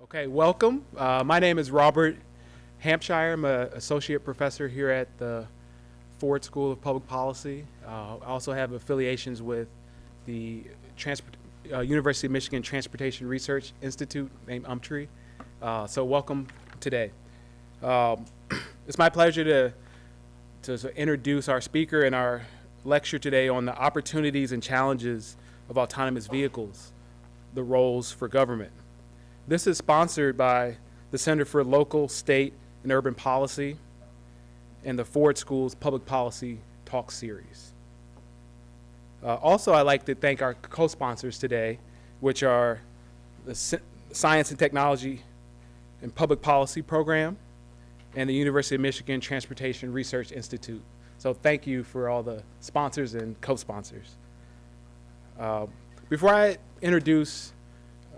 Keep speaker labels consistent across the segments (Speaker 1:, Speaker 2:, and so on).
Speaker 1: Okay, welcome. Uh, my name is Robert Hampshire. I'm an associate professor here at the Ford School of Public Policy. Uh, I also have affiliations with the Transport, uh, University of Michigan Transportation Research Institute named UMTRI. Uh, so welcome today. Um, it's my pleasure to, to sort introduce our speaker in our lecture today on the opportunities and challenges of autonomous vehicles, the roles for government. This is sponsored by the Center for Local, State, and Urban Policy and the Ford School's Public Policy Talk Series. Uh, also, I'd like to thank our co-sponsors today, which are the Sci- Science and Technology and Public Policy Program and the University of Michigan Transportation Research Institute. So thank you for all the sponsors and co-sponsors. Uh, before I introduce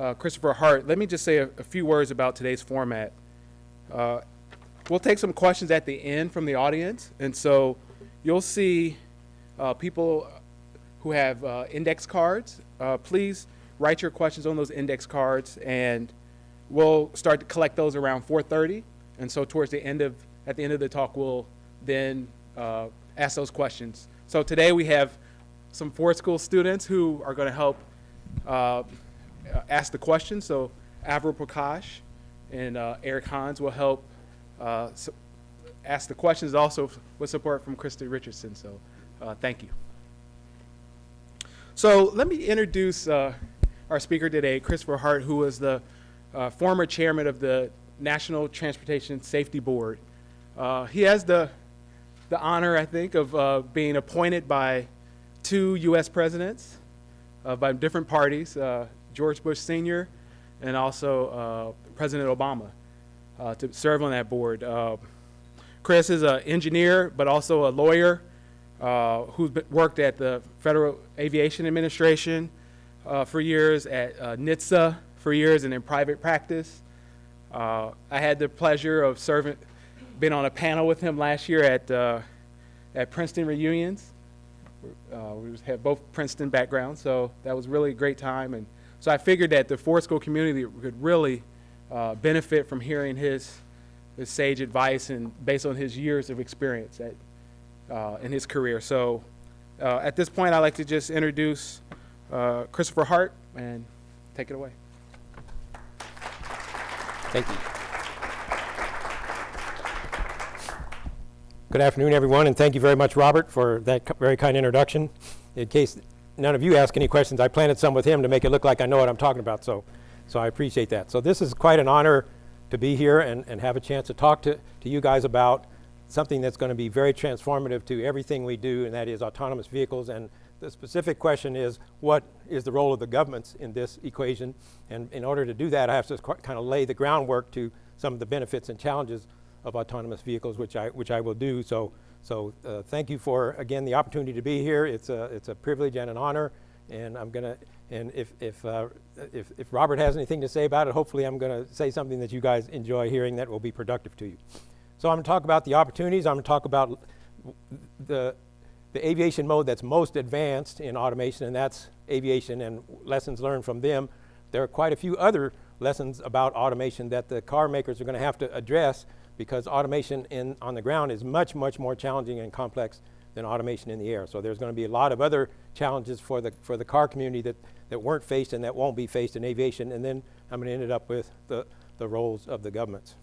Speaker 1: uh, Christopher Hart, let me just say a, a few words about today's format. Uh, we'll take some questions at the end from the audience, and so you'll see uh, people who have uh, index cards. Uh, please write your questions on those index cards, and we'll start to collect those around 4:30. And so towards the end of at the end of the talk, we'll then uh, ask those questions. So today we have some Ford School students who are going to help uh, ask the questions. So Avril Prakash and uh, Eric Hans will help uh, s- ask the questions also with support from Krista Richardson. So uh, thank you. So let me introduce uh, our speaker today, Christopher Hart, who was the former chairman of the National Transportation Safety Board. He has the, the honor, I think, of being appointed by two U.S. presidents uh, by different parties, uh, George Bush Sr. and also uh, President Obama, uh, to serve on that board. Uh, Chris is an engineer, but also a lawyer uh, worked at the Federal Aviation Administration uh, for years, at uh, NHTSA for years, and in private practice. Uh, I had the pleasure of serving, being on a panel with him last year at at Princeton reunions. We had both Princeton backgrounds, so that was really a great time. And so I figured that the Ford School community could really uh, benefit from hearing his his sage advice and based on his years of experience at, uh, in his career. So uh, at this point, I'd like to just introduce uh, Christopher Hart and take it away.
Speaker 2: Thank you. Good afternoon, everyone, and thank you very much, Robert, for that very kind introduction. In case none of you ask any questions, I planted some with him to make it look like I know what I'm talking about, so, so I appreciate that. So this is quite an honor to be here and, and have a chance to talk to, to you guys about something that's going to be very transformative to everything we do, and that is autonomous vehicles. And the specific question is, what is the role of the governments in this equation? And in order to do that, I have to kind of lay the groundwork to some of the benefits and challenges of autonomous vehicles, which I, which I will do. So, so uh, thank you for, again, the opportunity to be here. It's a, it's a privilege and an honor. And I'm going to, and if, if, uh, if, if Robert has anything to say about it, hopefully I'm going to say something that you guys enjoy hearing that will be productive to you. So I'm going to talk about the opportunities. I'm going to talk about the, the aviation mode that's most advanced in automation, and that's aviation and lessons learned from them. There are quite a few other lessons about automation that the car makers are going to have to address because automation in, on the ground is much, much more challenging and complex than automation in the air. So there's going to be a lot of other challenges for the, for the car community that, that weren't faced and that won't be faced in aviation. And then I'm going to end it up with the, the roles of the governments.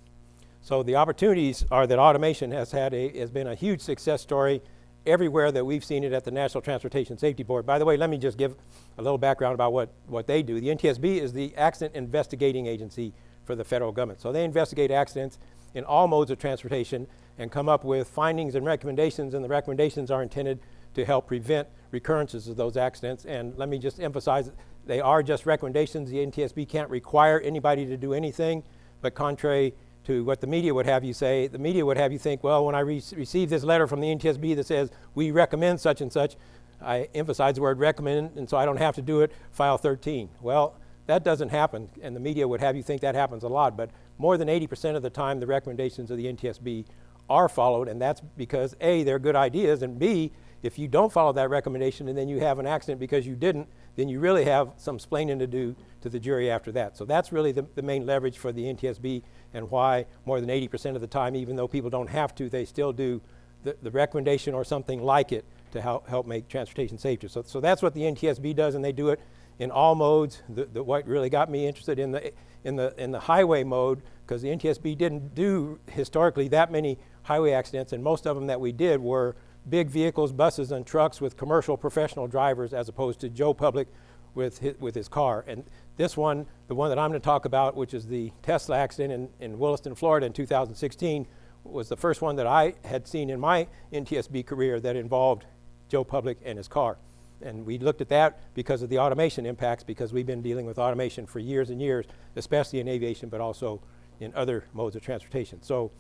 Speaker 2: So the opportunities are that automation has had a, has been a huge success story everywhere that we've seen it at the National Transportation Safety Board. By the way, let me just give a little background about what, what they do. The NTSB is the accident investigating agency for the federal government. So they investigate accidents in all modes of transportation and come up with findings and recommendations, and the recommendations are intended to help prevent recurrences of those accidents. And let me just emphasize, they are just recommendations. The NTSB can't require anybody to do anything, but contrary to what the media would have you say, the media would have you think, well, when I re receive this letter from the NTSB that says we recommend such and such, I emphasize the word recommend, and so I don't have to do it, file 13. Well, that doesn't happen, and the media would have you think that happens a lot, but more than 80% of the time, the recommendations of the NTSB are followed, and that's because A, they're good ideas, and B, if you don't follow that recommendation and then you have an accident because you didn't, then you really have some splaining to do to the jury after that. So that's really the, the main leverage for the NTSB and why more than 80% of the time, even though people don't have to, they still do the, the recommendation or something like it to help, help make transportation safer. So, so that's what the NTSB does, and they do it in all modes. The, the, what really got me interested in the, in the, in the highway mode, because the NTSB didn't do historically that many highway accidents, and most of them that we did were big vehicles, buses, and trucks with commercial professional drivers as opposed to Joe Public with his, with his car. And this one, the one that I'm going to talk about, which is the Tesla accident in, in Williston, Florida in 2016, was the first one that I had seen in my NTSB career that involved Joe Public and his car. And we looked at that because of the automation impacts, because we've been dealing with automation for years and years, especially in aviation, but also in other modes of transportation. So,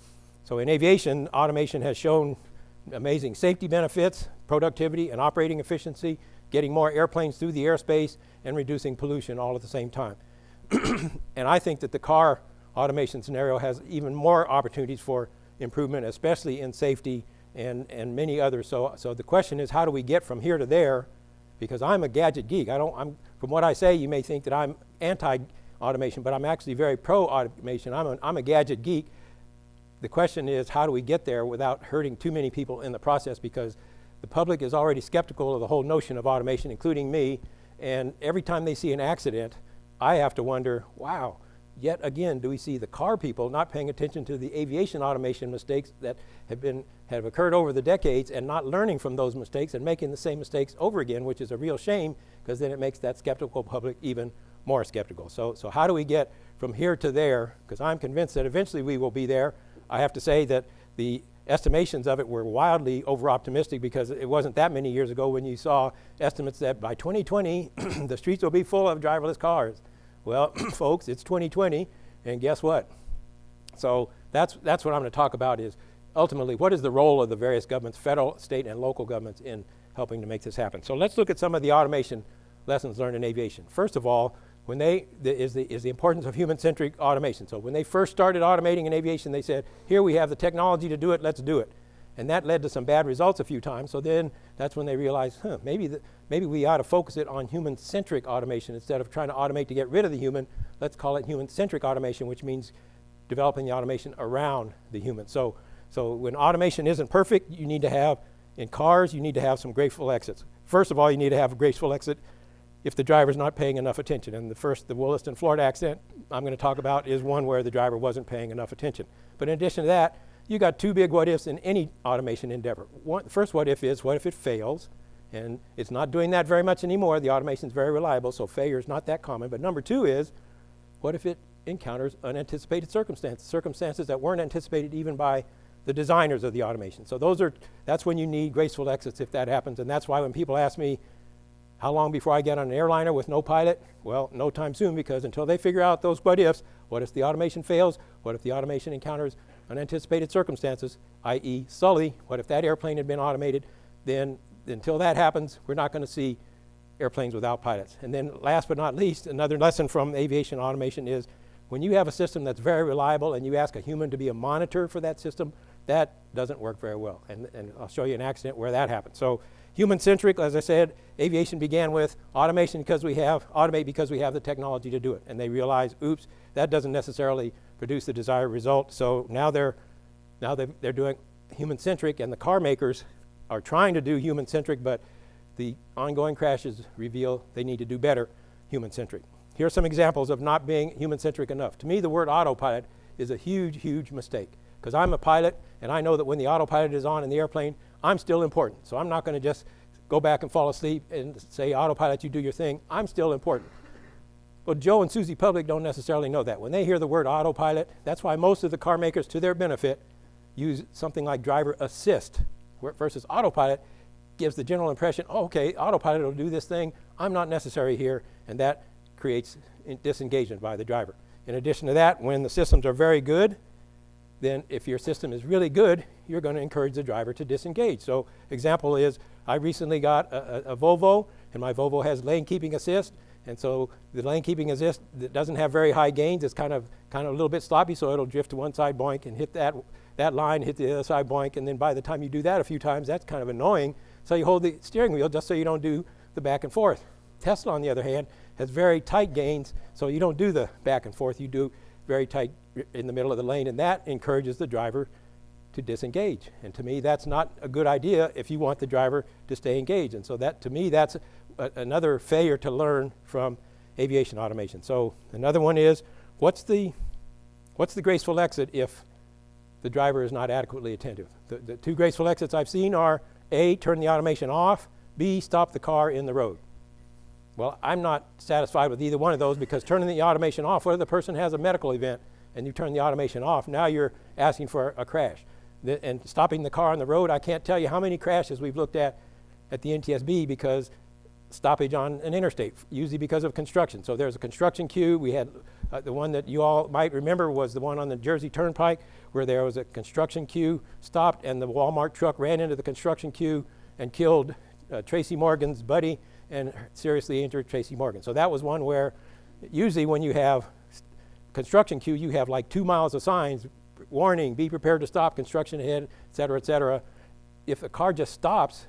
Speaker 2: so in aviation, automation has shown amazing safety benefits, productivity, and operating efficiency, getting more airplanes through the airspace, and reducing pollution all at the same time. and I think that the car automation scenario has even more opportunities for improvement, especially in safety and, and many others. So, so the question is, how do we get from here to there? Because I'm a gadget geek. I don't, I'm, from what I say, you may think that I'm anti-automation, but I'm actually very pro-automation. I'm, I'm a gadget geek. The question is, how do we get there without hurting too many people in the process? Because the public is already skeptical of the whole notion of automation, including me. And every time they see an accident, I have to wonder, wow, yet again, do we see the car people not paying attention to the aviation automation mistakes that have been have occurred over the decades and not learning from those mistakes and making the same mistakes over again, which is a real shame because then it makes that skeptical public even more skeptical. So, so how do we get from here to there? Because I'm convinced that eventually we will be there. I have to say that the estimations of it were wildly over optimistic because it wasn't that many years ago when you saw estimates that by 2020 the streets will be full of driverless cars. Well, folks, it's 2020, and guess what? So that's, that's what I'm going to talk about is ultimately what is the role of the various governments, federal, state, and local governments in helping to make this happen. So let's look at some of the automation lessons learned in aviation. First of all, when they, the, is, the, is the importance of human-centric automation. So when they first started automating in aviation, they said, here we have the technology to do it, let's do it. And that led to some bad results a few times. So then that's when they realized, huh, maybe, the, maybe we ought to focus it on human-centric automation instead of trying to automate to get rid of the human. Let's call it human-centric automation, which means developing the automation around the human. So, so when automation isn't perfect, you need to have, in cars, you need to have some graceful exits. First of all, you need to have a graceful exit if the driver's not paying enough attention. And the first, the Williston, Florida accident I'm going to talk about is one where the driver wasn't paying enough attention. But in addition to that, you got two big what ifs in any automation endeavor. One, the first what if is, what if it fails? And it's not doing that very much anymore. The automation is very reliable, so failure is not that common. But number two is, what if it encounters unanticipated circumstances, circumstances that weren't anticipated even by the designers of the automation. So those are, that's when you need graceful exits if that happens. And that's why when people ask me, how long before I get on an airliner with no pilot? Well, no time soon because until they figure out those what ifs, what if the automation fails? What if the automation encounters unanticipated circumstances, i.e. Sully, what if that airplane had been automated? Then until that happens, we're not going to see airplanes without pilots. And then last but not least, another lesson from aviation automation is when you have a system that's very reliable and you ask a human to be a monitor for that system, that doesn't work very well. And, and I'll show you an accident where that happened. So Human-centric, as I said, aviation began with automation because we have, automate because we have the technology to do it. And they realize, oops, that doesn't necessarily produce the desired result. So now they're, now they're, they're doing human-centric and the car makers are trying to do human-centric, but the ongoing crashes reveal they need to do better human-centric. Here are some examples of not being human-centric enough. To me, the word autopilot is a huge, huge mistake because I'm a pilot and I know that when the autopilot is on in the airplane, I'm still important. So I'm not going to just go back and fall asleep and say, autopilot, you do your thing. I'm still important. But Joe and Susie Public don't necessarily know that. When they hear the word autopilot, that's why most of the car makers, to their benefit, use something like driver assist versus autopilot gives the general impression, oh, okay, autopilot will do this thing. I'm not necessary here. And that creates disengagement by the driver. In addition to that, when the systems are very good, then if your system is really good, you're going to encourage the driver to disengage. So example is, I recently got a, a, a Volvo, and my Volvo has lane keeping assist, and so the lane keeping assist that doesn't have very high gains. It's kind of kind of a little bit sloppy, so it'll drift to one side, boink, and hit that that line, hit the other side, boink, and then by the time you do that a few times, that's kind of annoying. so you hold the steering wheel just so you don't do the back and forth. Tesla, on the other hand, has very tight gains, so you don't do the back and forth. You do very tight in the middle of the lane, and that encourages the driver to disengage. And to me, that's not a good idea if you want the driver to stay engaged. And so that, to me, that's a, another failure to learn from aviation automation. So another one is, what's the, what's the graceful exit if the driver is not adequately attentive? The, the two graceful exits I've seen are A, turn the automation off, B, stop the car in the road. Well, I'm not satisfied with either one of those because turning the automation off, whether the person has a medical event and you turn the automation off, now you're asking for a crash. The, and stopping the car on the road, I can't tell you how many crashes we've looked at at the NTSB because stoppage on an interstate, usually because of construction. So there's a construction queue. We had uh, the one that you all might remember was the one on the Jersey Turnpike where there was a construction queue stopped and the Walmart truck ran into the construction queue and killed uh, Tracy Morgan's buddy and seriously injured Tracy Morgan. So that was one where usually when you have construction queue, you have like two miles of signs, warning, be prepared to stop, construction ahead, et cetera, et cetera. If a car just stops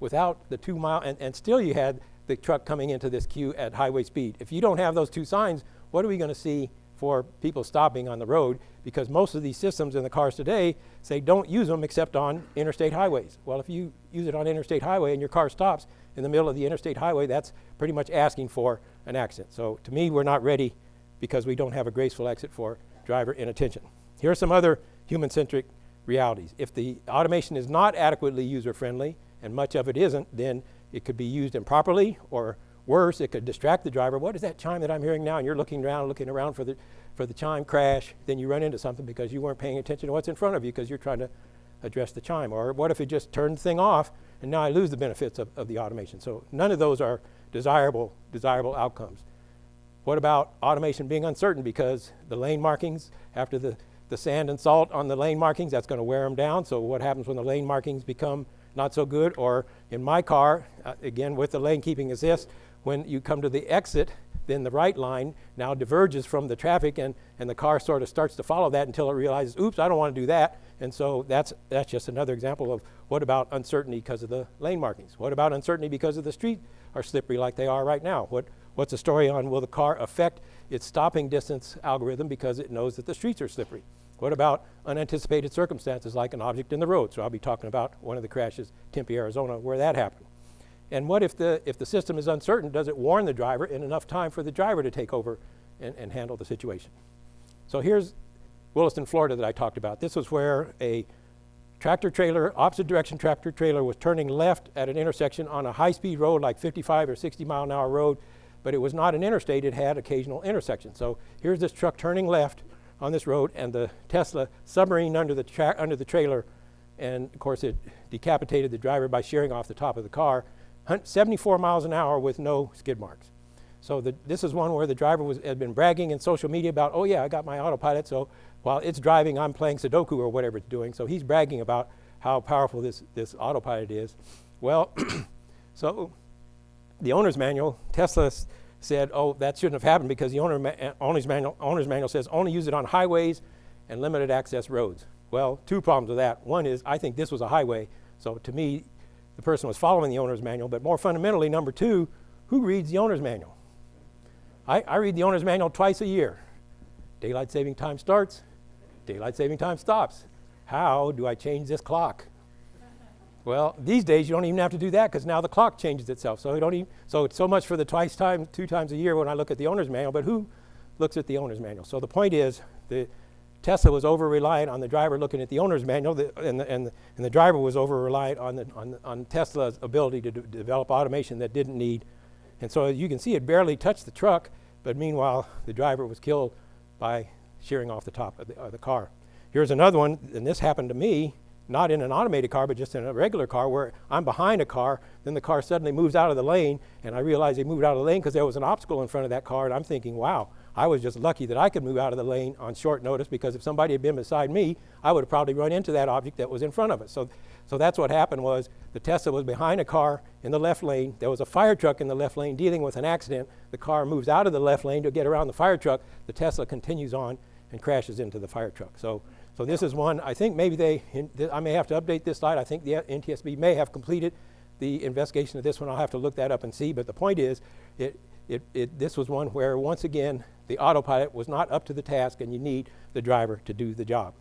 Speaker 2: without the two mile, and, and still you had the truck coming into this queue at highway speed. If you don't have those two signs, what are we going to see for people stopping on the road? Because most of these systems in the cars today say don't use them except on interstate highways. Well, if you use it on interstate highway and your car stops in the middle of the interstate highway, that's pretty much asking for an accident. So to me, we're not ready because we don't have a graceful exit for driver inattention. Here are some other human-centric realities. If the automation is not adequately user-friendly, and much of it isn't, then it could be used improperly, or worse, it could distract the driver. What is that chime that I'm hearing now? And you're looking around, looking around for the, for the chime crash, then you run into something because you weren't paying attention to what's in front of you because you're trying to address the chime. Or what if it just turned the thing off and now I lose the benefits of, of the automation? So none of those are desirable, desirable outcomes. What about automation being uncertain because the lane markings, after the, the sand and salt on the lane markings, that's going to wear them down. So what happens when the lane markings become not so good? Or in my car, uh, again with the lane keeping assist, when you come to the exit, then the right line now diverges from the traffic and, and the car sort of starts to follow that until it realizes, oops, I don't want to do that. And so that's, that's just another example of what about uncertainty because of the lane markings? What about uncertainty because of the street are slippery like they are right now? What, what's the story on will the car affect its stopping distance algorithm because it knows that the streets are slippery? What about unanticipated circumstances like an object in the road? So I'll be talking about one of the crashes, Tempe, Arizona, where that happened. And what if the, if the system is uncertain, does it warn the driver in enough time for the driver to take over and, and handle the situation? So here's Williston, Florida that I talked about. This was where a tractor trailer, opposite direction tractor trailer was turning left at an intersection on a high-speed road like 55 or 60 mile an hour road, but it was not an interstate, it had occasional intersections. So here's this truck turning left on this road and the Tesla submarine under the, under the trailer and of course it decapitated the driver by shearing off the top of the car, 74 miles an hour with no skid marks. So the, this is one where the driver was, had been bragging in social media about, oh yeah, I got my autopilot, so while it's driving, I'm playing Sudoku or whatever it's doing. So he's bragging about how powerful this, this autopilot is. Well, so the owner's manual, Tesla said, oh, that shouldn't have happened because the owner ma- owner's, manual, owner's manual says only use it on highways and limited access roads. Well, two problems with that. One is I think this was a highway, so to me, the person was following the owner's manual. But more fundamentally, number two, who reads the owner's manual? I, I read the owner's manual twice a year. Daylight saving time starts, daylight saving time stops. How do I change this clock? Well, these days you don't even have to do that because now the clock changes itself. So don't even, so it's so much for the twice time, two times a year when I look at the owner's manual. But who looks at the owner's manual? So the point is, the Tesla was over reliant on the driver looking at the owner's manual, the, and, the, and, the, and the driver was over reliant on, the, on, on Tesla's ability to develop automation that didn't need. And so as you can see it barely touched the truck, but meanwhile the driver was killed by shearing off the top of the, of the car. Here's another one, and this happened to me, not in an automated car, but just in a regular car where I'm behind a car, then the car suddenly moves out of the lane, and I realize they moved out of the lane because there was an obstacle in front of that car, and I'm thinking, wow, I was just lucky that I could move out of the lane on short notice because if somebody had been beside me, I would have probably run into that object that was in front of us. So, so that's what happened was the Tesla was behind a car in the left lane. There was a fire truck in the left lane dealing with an accident. The car moves out of the left lane to get around the fire truck. The Tesla continues on and crashes into the fire truck. So, so this is one, I think maybe they, I may have to update this slide. I think the NTSB may have completed the investigation of this one. I'll have to look that up and see. But the point is, it, it, it, this was one where, once again, the autopilot was not up to the task, and you need the driver to do the job.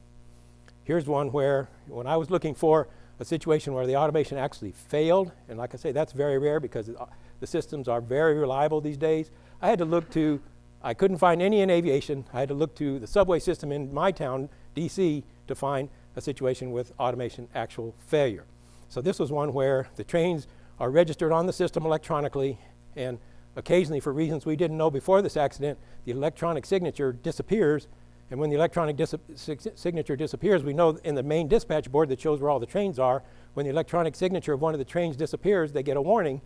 Speaker 2: Here's one where, when I was looking for a situation where the automation actually failed, and like I say, that's very rare because uh, the systems are very reliable these days. I had to look to, I couldn't find any in aviation. I had to look to the subway system in my town, DC, to find a situation with automation actual failure. So this was one where the trains are registered on the system electronically, and occasionally, for reasons we didn't know before this accident, the electronic signature disappears. And when the electronic dis signature disappears, we know in the main dispatch board that shows where all the trains are, when the electronic signature of one of the trains disappears, they get a warning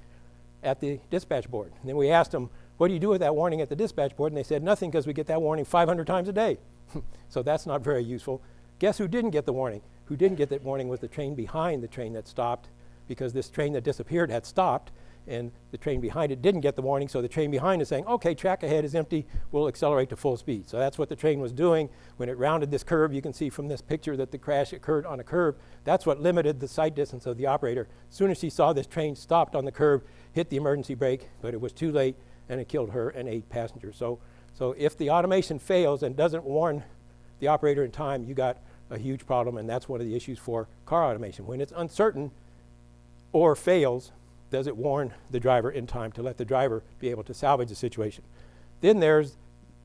Speaker 2: at the dispatch board. And then we asked them, what do you do with that warning at the dispatch board? And they said, nothing, because we get that warning 500 times a day. so that's not very useful. Guess who didn't get the warning? Who didn't get that warning was the train behind the train that stopped, because this train that disappeared had stopped, and the train behind it didn't get the warning, so the train behind is saying, okay, track ahead is empty, we'll accelerate to full speed. So that's what the train was doing. When it rounded this curve, you can see from this picture that the crash occurred on a curve. That's what limited the sight distance of the operator. As soon as she saw this train stopped on the curve, hit the emergency brake, but it was too late, and it killed her and eight passengers. So, so if the automation fails and doesn't warn the operator in time, you got a huge problem, and that's one of the issues for car automation. When it's uncertain or fails, does it warn the driver in time to let the driver be able to salvage the situation? Then there's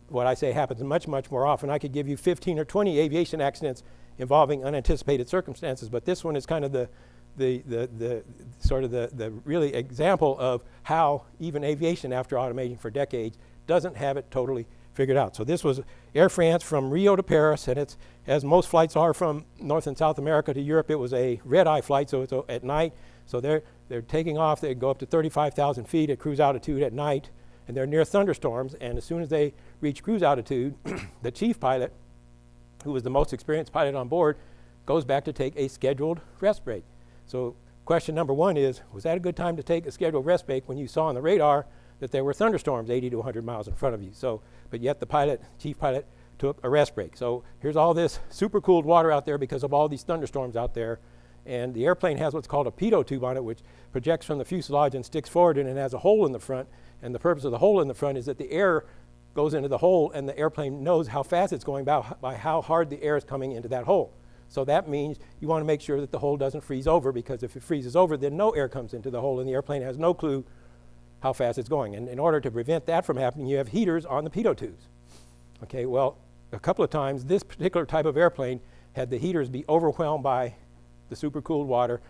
Speaker 2: what I say happens much, much more often. I could give you 15 or 20 aviation accidents involving unanticipated circumstances, but this one is kind of the, the, the, the sort of the, the really example of how even aviation after automating for decades doesn't have it totally figured out. So this was Air France from Rio to Paris, and it's, as most flights are from North and South America to Europe, it was a red-eye flight, so it's at night. So they're, they're taking off, they go up to 35,000 feet at cruise altitude at night, and they're near thunderstorms, and as soon as they reach cruise altitude, the chief pilot, who was the most experienced pilot on board, goes back to take a scheduled rest break. So question number one is, was that a good time to take a scheduled rest break when you saw on the radar that there were thunderstorms 80 to 100 miles in front of you? So, but yet the pilot, chief pilot, took a rest break. So here's all this super cooled water out there because of all these thunderstorms out there. And the airplane has what's called a pitot tube on it, which projects from the fuselage and sticks forward and it has a hole in the front. And the purpose of the hole in the front is that the air goes into the hole and the airplane knows how fast it's going by, by how hard the air is coming into that hole. So that means you want to make sure that the hole doesn't freeze over because if it freezes over, then no air comes into the hole and the airplane has no clue how fast it's going. And in order to prevent that from happening, you have heaters on the pitot tubes. Okay, well, a couple of times this particular type of airplane had the heaters be overwhelmed by the supercooled water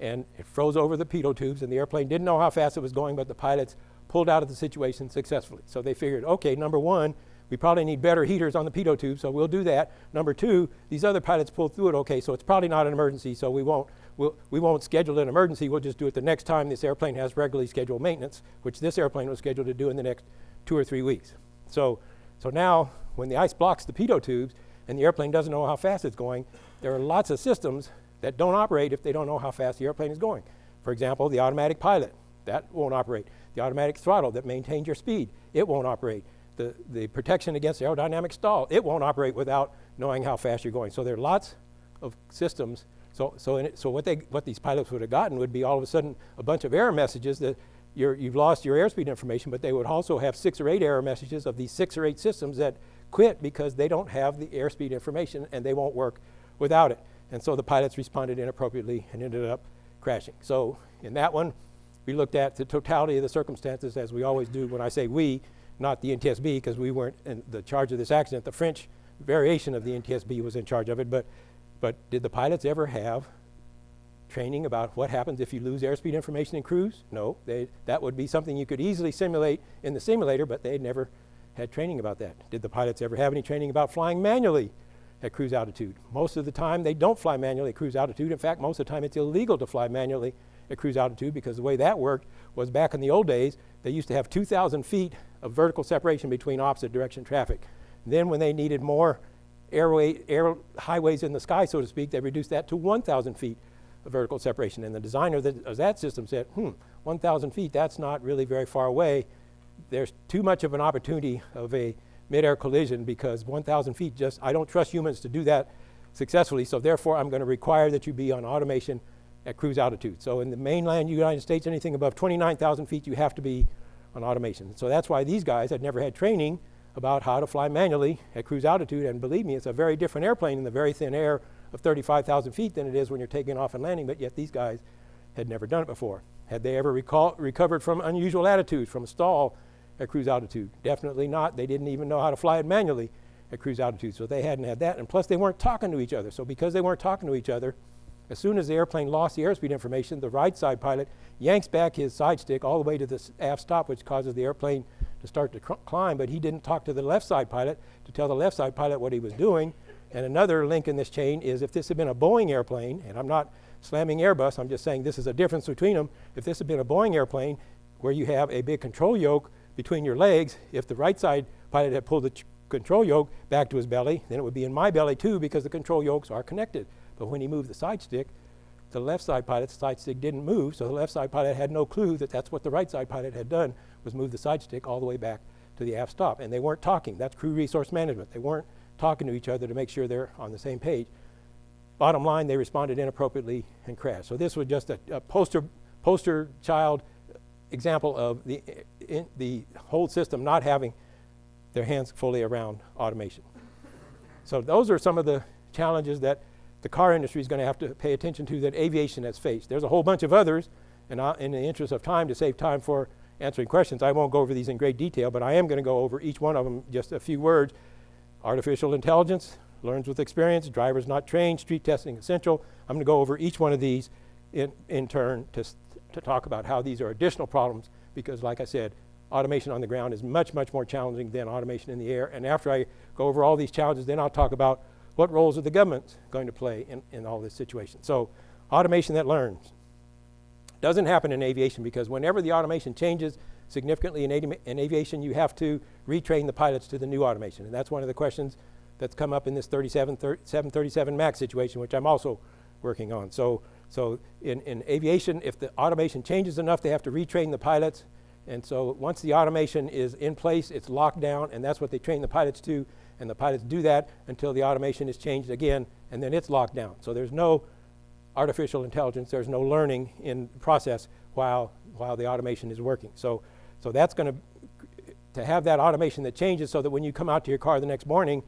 Speaker 2: and it froze over the pitot tubes and the airplane didn't know how fast it was going, but the pilots pulled out of the situation successfully. So they figured, okay, number one, we probably need better heaters on the pitot tube, so we'll do that. Number two, these other pilots pulled through it okay, so it's probably not an emergency, so we won't, we'll, we won't schedule an emergency. We'll just do it the next time this airplane has regularly scheduled maintenance, which this airplane was scheduled to do in the next two or three weeks. So, so now, when the ice blocks the pitot tubes and the airplane doesn't know how fast it's going, there are lots of systems that don't operate if they don't know how fast the airplane is going. For example, the automatic pilot, that won't operate. The automatic throttle that maintains your speed, it won't operate. The, the protection against aerodynamic stall, it won't operate without knowing how fast you're going. So there are lots of systems. So, so, it, so what, they, what these pilots would have gotten would be all of a sudden a bunch of error messages that you have lost your airspeed information, but they would also have six or eight error messages of these six or eight systems that quit because they don't have the airspeed information and they won't work without it. And so the pilots responded inappropriately and ended up crashing. So in that one, we looked at the totality of the circumstances as we always do when I say we, not the NTSB because we weren't in the charge of this accident. The French variation of the NTSB was in charge of it, but, but did the pilots ever have training about what happens if you lose airspeed information in cruise? No, they, that would be something you could easily simulate in the simulator, but they never had training about that. Did the pilots ever have any training about flying manually at cruise altitude. Most of the time, they don't fly manually at cruise altitude. In fact, most of the time, it's illegal to fly manually at cruise altitude because the way that worked was back in the old days, they used to have 2,000 feet of vertical separation between opposite direction traffic. Then when they needed more airway, air highways in the sky, so to speak, they reduced that to 1,000 feet of vertical separation. And the designer of that system said, hmm, 1,000 feet, that's not really very far away. There's too much of an opportunity of a mid-air collision because 1,000 feet just, I don't trust humans to do that successfully, so therefore I'm going to require that you be on automation at cruise altitude. So in the mainland United States, anything above 29,000 feet, you have to be on automation. So that's why these guys had never had training about how to fly manually at cruise altitude. And believe me, it's a very different airplane in the very thin air of 35,000 feet than it is when you're taking off and landing, but yet these guys had never done it before. Had they ever recovered from unusual attitudes, from a stall at cruise altitude? Definitely not. They didn't even know how to fly it manually at cruise altitude, so they hadn't had that. And plus, they weren't talking to each other. So because they weren't talking to each other, as soon as the airplane lost the airspeed information, the right side pilot yanks back his side stick all the way to the aft stop, which causes the airplane to start to climb, but he didn't talk to the left side pilot to tell the left side pilot what he was doing. And another link in this chain is if this had been a Boeing airplane, and I'm not slamming Airbus, I'm just saying this is a difference between them. If this had been a Boeing airplane where you have a big control yoke between your legs, if the right side pilot had pulled the control yoke back to his belly, then it would be in my belly too because the control yokes are connected. But when he moved the side stick, the left side pilot's side stick didn't move, so the left side pilot had no clue that that's what the right side pilot had done, was move the side stick all the way back to the aft stop. And they weren't talking. That's crew resource management. They weren't talking to each other to make sure they're on the same page. Bottom line, they responded inappropriately and crashed. So this was just a, a poster, poster child example of the, eh, in, the whole system not having their hands fully around automation. So those are some of the challenges that the car industry is going to have to pay attention to that aviation has faced. There's a whole bunch of others, and in the interest of time, to save time for answering questions, I won't go over these in great detail, but I am going to go over each one of them just a few words. Artificial intelligence, learns with experience, drivers not trained, street testing essential. I'm going to go over each one of these in, in turn to, to talk about how these are additional problems because, like I said, automation on the ground is much, much more challenging than automation in the air. And after I go over all these challenges, then I'll talk about what roles are the governments going to play in, in all this situation? So automation that learns. Doesn't happen in aviation because whenever the automation changes significantly in, in aviation, you have to retrain the pilots to the new automation. And that's one of the questions that's come up in this 37, 737 MAX situation, which I'm also working on. So, so in, in aviation, if the automation changes enough, they have to retrain the pilots. And so once the automation is in place, it's locked down, and that's what they train the pilots to and the pilots do that until the automation is changed again, and then it's locked down. So there's no artificial intelligence, there's no learning in process while, while the automation is working. So, so that's going to, to have that automation that changes so that when you come out to your car the next morning,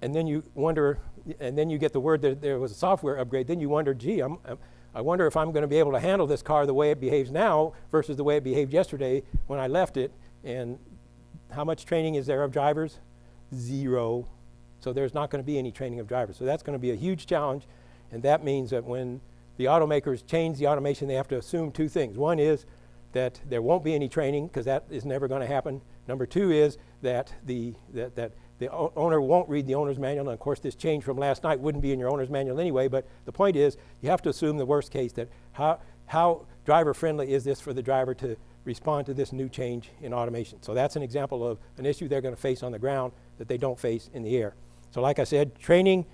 Speaker 2: and then you wonder, and then you get the word that there was a software upgrade, then you wonder, gee, I'm, I'm I wonder if I'm going to be able to handle this car the way it behaves now versus the way it behaved yesterday when I left it. And how much training is there of drivers? zero. So there's not going to be any training of drivers. So that's going to be a huge challenge. And that means that when the automakers change the automation, they have to assume two things. One is that there won't be any training because that is never going to happen. Number two is that the, that, that the owner won't read the owner's manual. And of course, this change from last night wouldn't be in your owner's manual anyway. But the point is, you have to assume the worst case that how, how driver friendly is this for the driver to respond to this new change in automation. So that's an example of an issue they're going to face on the ground that they don't face in the air. So like I said, training,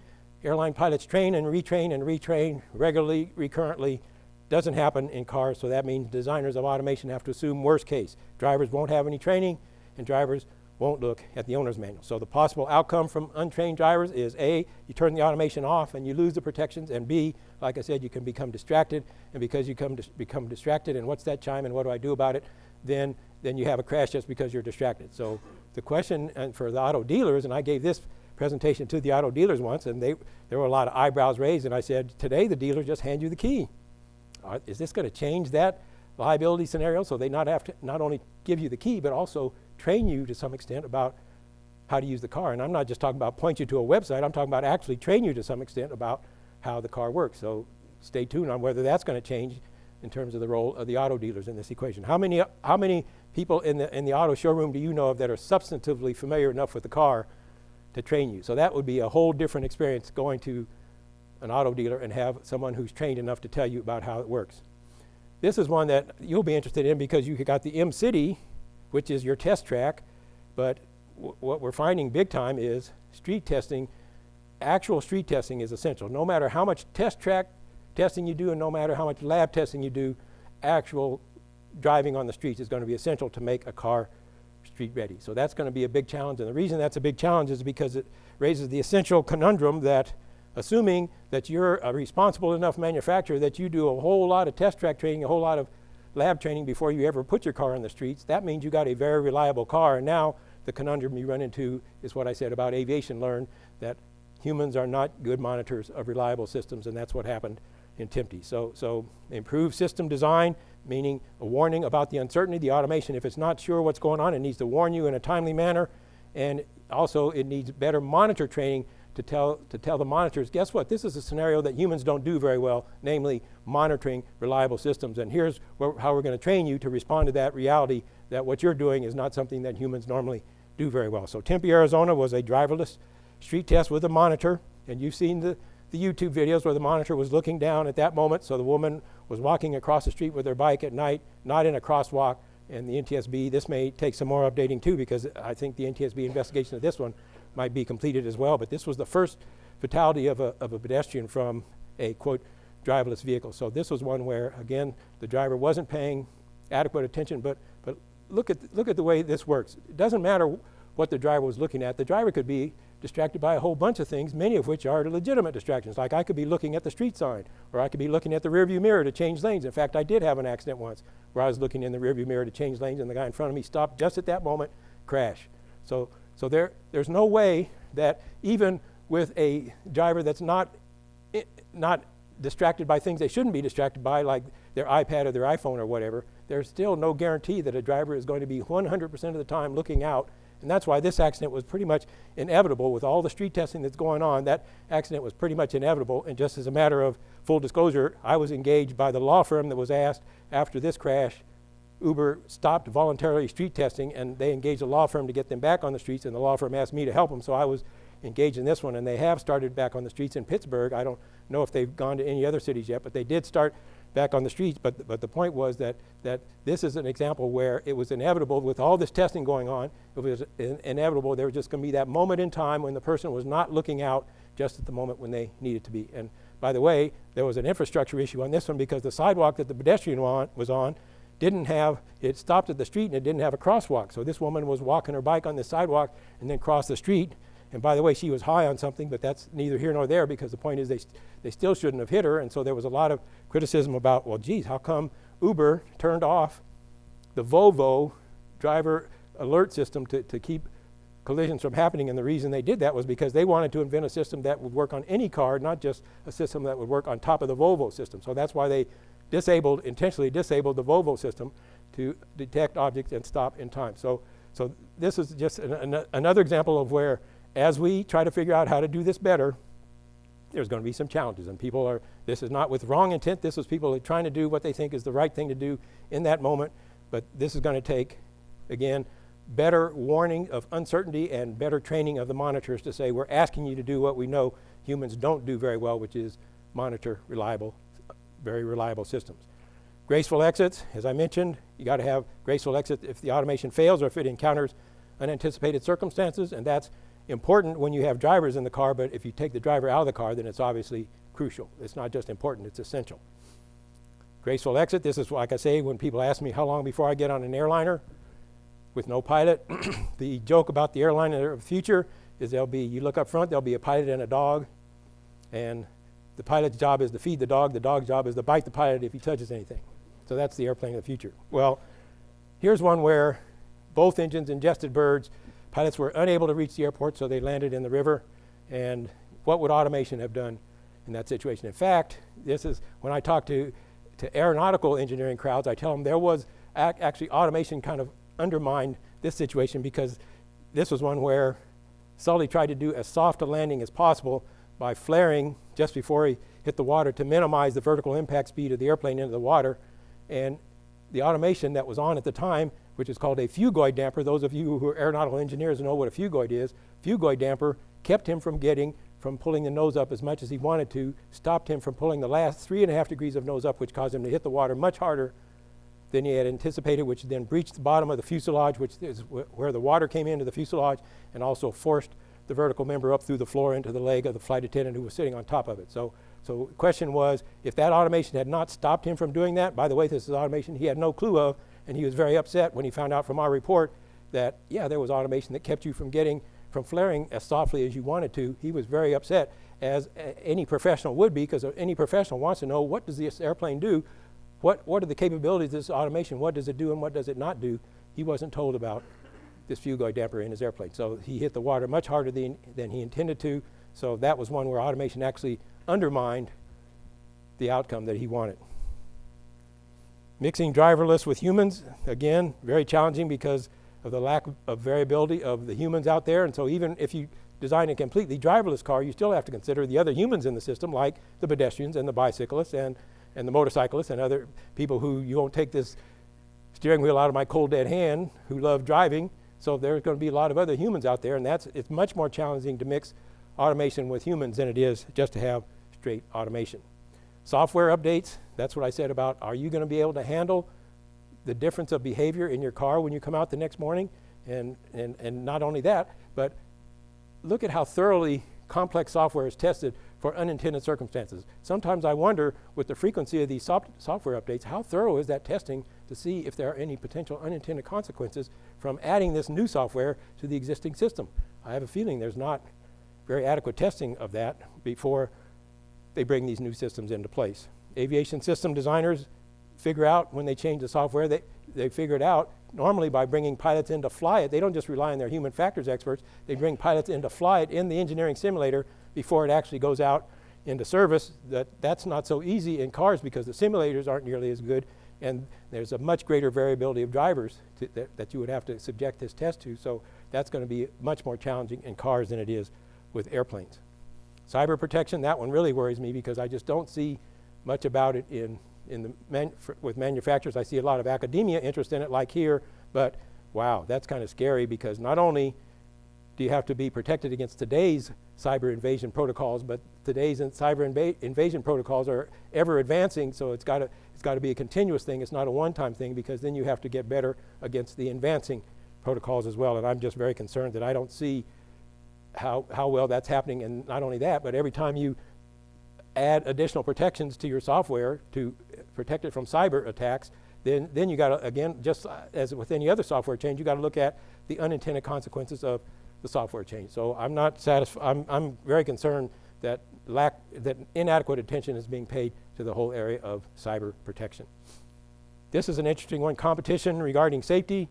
Speaker 2: airline pilots train and retrain and retrain regularly, recurrently, doesn't happen in cars, so that means designers of automation have to assume worst case. Drivers won't have any training, and drivers won't look at the owner's manual. So the possible outcome from untrained drivers is A, you turn the automation off and you lose the protections, and B, like I said, you can become distracted, and because you dis become distracted, and what's that chime and what do I do about it, then, then you have a crash just because you're distracted. So the question and for the auto dealers, and I gave this presentation to the auto dealers once, and they, there were a lot of eyebrows raised, and I said, today the dealers just hand you the key. Is this going to change that liability scenario so they not have to not only give you the key, but also train you to some extent about how to use the car. And I'm not just talking about point you to a website, I'm talking about actually train you to some extent about how the car works. So stay tuned on whether that's going to change in terms of the role of the auto dealers in this equation. How many, how many people in the, in the auto showroom do you know of that are substantively familiar enough with the car to train you? So that would be a whole different experience going to an auto dealer and have someone who's trained enough to tell you about how it works. This is one that you'll be interested in because you got the Mcity, which is your test track, but what we're finding big time is street testing, actual street testing is essential. No matter how much test track testing you do and no matter how much lab testing you do, actual driving on the streets is going to be essential to make a car ready. So that's going to be a big challenge. And the reason that's a big challenge is because it raises the essential conundrum that assuming that you're a responsible enough manufacturer that you do a whole lot of test track training, a whole lot of lab training before you ever put your car on the streets, that means you got a very reliable car. And now the conundrum you run into is what I said about aviation learn, that humans are not good monitors of reliable systems, and that's what happened in Tempe. So, so improved system design, meaning a warning about the uncertainty, the automation. If it's not sure what's going on, it needs to warn you in a timely manner. And also, it needs better monitor training to tell, to tell the monitors, guess what, this is a scenario that humans don't do very well, namely monitoring reliable systems. And here's how we're going to train you to respond to that reality that what you're doing is not something that humans normally do very well. So Tempe, Arizona was a driverless street test with a monitor. And you've seen the, the YouTube videos where the monitor was looking down at that moment. So the woman was walking across the street with her bike at night, not in a crosswalk. And the NTSB, this may take some more updating too, because I think the NTSB investigation of this one might be completed as well. But this was the first fatality of a, of a pedestrian from a, quote, driverless vehicle. So this was one where, again, the driver wasn't paying adequate attention, but, but look, at, look at the way this works. It doesn't matter what the driver was looking at. The driver could be distracted by a whole bunch of things, many of which are legitimate distractions. Like I could be looking at the street sign, or I could be looking at the rearview mirror to change lanes. In fact, I did have an accident once where I was looking in the rearview mirror to change lanes, and the guy in front of me stopped just at that moment, crash. So, so there, there's no way that even with a driver that's not, eh, not distracted by things they shouldn't be distracted by, like their iPad or their iPhone or whatever, there's still no guarantee that a driver is going to be 100% of the time looking out. And that's why this accident was pretty much inevitable with all the street testing that's going on. That accident was pretty much inevitable. And just as a matter of full disclosure, I was engaged by the law firm that was asked after this crash Uber stopped voluntarily street testing and they engaged a law firm to get them back on the streets and the law firm asked me to help them so I was engaged in this one and they have started back on the streets in Pittsburgh. I don't know if they've gone to any other cities yet but they did start back on the streets but, but the point was that, that this is an example where it was inevitable with all this testing going on it was in- inevitable there was just going to be that moment in time when the person was not looking out just at the moment when they needed to be and by the way there was an infrastructure issue on this one because the sidewalk that the pedestrian wa- was on didn't have, it stopped at the street and it didn't have a crosswalk. So this woman was walking her bike on the sidewalk and then crossed the street. And by the way, she was high on something, but that's neither here nor there because the point is they, st- they still shouldn't have hit her. And so there was a lot of criticism about, well, geez, how come Uber turned off the Volvo driver alert system to, to keep collisions from happening. And the reason they did that was because they wanted to invent a system that would work on any car, not just a system that would work on top of the Volvo system. So that's why they disabled, intentionally disabled the Volvo system to detect objects and stop in time. So, so this is just an, an, another example of where, as we try to figure out how to do this better, there's going to be some challenges. And people are, this is not with wrong intent, this is people trying to do what they think is the right thing to do in that moment. But this is going to take, again, better warning of uncertainty and better training of the monitors to say, we're asking you to do what we know humans don't do very well, which is monitor reliable, very reliable systems. Graceful exits, as I mentioned, you got to have graceful exit if the automation fails or if it encounters unanticipated circumstances, and that's important when you have drivers in the car, but if you take the driver out of the car, then it's obviously crucial. It's not just important, it's essential. Graceful exit, this is like I say when people ask me how long before I get on an airliner with no pilot. the joke about the airliner of the future is there'll be, you look up front, there'll be a pilot and a dog, and the pilot's job is to feed the dog, the dog's job is to bite the pilot if he touches anything. So that's the airplane of the future. Well, here's one where both engines ingested birds. Pilots were unable to reach the airport, so they landed in the river. And what would automation have done in that situation? In fact, this is when I talk to, to aeronautical engineering crowds, I tell them there was ac- actually automation kind of undermined this situation because this was one where Sully tried to do as soft a landing as possible by flaring just before he hit the water to minimize the vertical impact speed of the airplane into the water. And the automation that was on at the time, which is called a phugoid damper, those of you who are aeronautical engineers know what a phugoid is. Phugoid damper kept him from getting, from pulling the nose up as much as he wanted to, stopped him from pulling the last three and a half degrees of nose up, which caused him to hit the water much harder than he had anticipated, which then breached the bottom of the fuselage, which is wh- where the water came into the fuselage, and also forced the vertical member up through the floor into the leg of the flight attendant who was sitting on top of it. So, so the question was, if that automation had not stopped him from doing that, by the way, this is automation he had no clue of, and he was very upset when he found out from our report that, yeah, there was automation that kept you from getting, from flaring as softly as you wanted to. He was very upset. as any professional would be, because any professional wants to know what does this airplane do? What, what are the capabilities of this automation? What does it do and what does it not do? He wasn't told about this phugoid damper in his airplane. So he hit the water much harder than, than he intended to. So that was one where automation actually undermined the outcome that he wanted. Mixing driverless with humans, again, very challenging because of the lack of, variability of the humans out there. And so even if you design a completely driverless car, you still have to consider the other humans in the system, like the pedestrians and the bicyclists and, and the motorcyclists and other people who you won't take this steering wheel out of my cold dead hand who love driving. So there's going to be a lot of other humans out there, and that's it's much more challenging to mix automation with humans than it is just to have straight automation. Software updates, that's what I said about are you going to be able to handle the difference of behavior in your car when you come out the next morning? And, and, and not only that, but look at how thoroughly complex software is tested for unintended circumstances. Sometimes I wonder, with the frequency of these soft software updates, how thorough is that testing to see if there are any potential unintended consequences from adding this new software to the existing system? I have a feeling there's not very adequate testing of that before they bring these new systems into place. Aviation system designers figure out when they change the software, they, they figure it out normally by bringing pilots in to fly it. They don't just rely on their human factors experts, they bring pilots in to fly it in the engineering simulator before it actually goes out into service. That, that's not so easy in cars because the simulators aren't nearly as good and there's a much greater variability of drivers to, that, that you would have to subject this test to. So that's going to be much more challenging in cars than it is with airplanes. Cyber protection, that one really worries me because I just don't see much about it in, in the man, with manufacturers. I see a lot of academia interest in it like here, but wow, that's kind of scary because not only do you have to be protected against today's cyber invasion protocols, but today's in cyber inva invasion protocols are ever advancing, so it's got it's got to be a continuous thing. It's not a one-time thing because then you have to get better against the advancing protocols as well. And I'm just very concerned that I don't see how, how well that's happening. And not only that, but every time you add additional protections to your software to protect it from cyber attacks, then, then you got to, again, just as with any other software change, you got to look at the unintended consequences of the software change. So I'm not satisfied, I'm, I'm very concerned that lack, that inadequate attention is being paid to the whole area of cyber protection. This is an interesting one, competition regarding safety.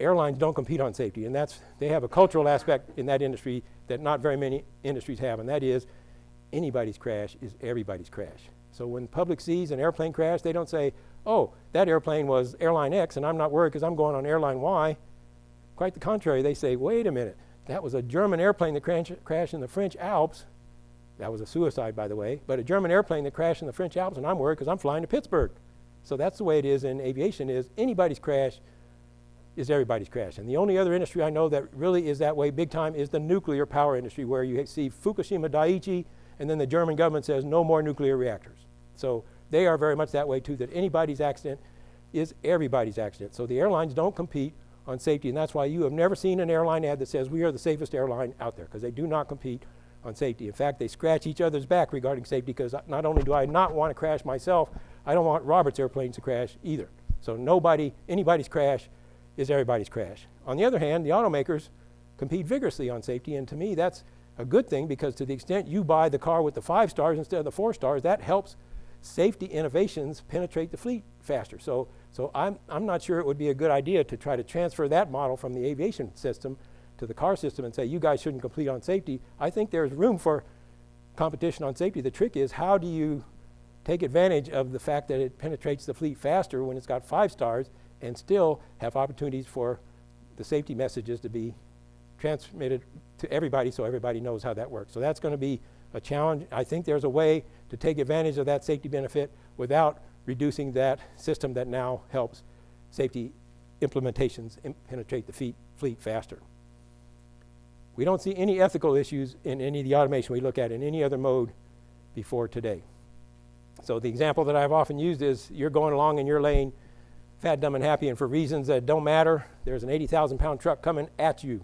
Speaker 2: Airlines don't compete on safety, and that's, they have a cultural aspect in that industry that not very many industries have, and that is anybody's crash is everybody's crash. So when the public sees an airplane crash, they don't say, oh, that airplane was airline X and I'm not worried because I'm going on airline Y. Quite the contrary, they say, wait a minute, that was a German airplane that crashed in the French Alps. That was a suicide, by the way, but a German airplane that crashed in the French Alps and I'm worried because I'm flying to Pittsburgh. So that's the way it is in aviation is anybody's crash is everybody's crash. And the only other industry I know that really is that way big time is the nuclear power industry where you see Fukushima Daiichi and then the German government says no more nuclear reactors. So they are very much that way too, that anybody's accident is everybody's accident. So the airlines don't compete on safety, and that's why you have never seen an airline ad that says we are the safest airline out there, because they do not compete on safety. In fact, they scratch each other's back regarding safety, because not only do I not want to crash myself, I don't want Robert's airplanes to crash either. So nobody, anybody's crash is everybody's crash. On the other hand, the automakers compete vigorously on safety, and to me, that's a good thing because to the extent you buy the car with the five stars instead of the four stars, that helps safety innovations penetrate the fleet faster. So, so I'm, I'm not sure it would be a good idea to try to transfer that model from the aviation system to the car system and say, you guys shouldn't compete on safety. I think there's room for competition on safety. The trick is how do you take advantage of the fact that it penetrates the fleet faster when it's got five stars and still have opportunities for the safety messages to be transmitted to everybody so everybody knows how that works. So that's going to be a challenge. I think there's a way to take advantage of that safety benefit without reducing that system that now helps safety implementations penetrate the fleet, fleet faster. We don't see any ethical issues in any of the automation we look at in any other mode before today. So the example that I've often used is you're going along in your lane, fat, dumb, and happy, and for reasons that don't matter, there's an 80,000 pound truck coming at you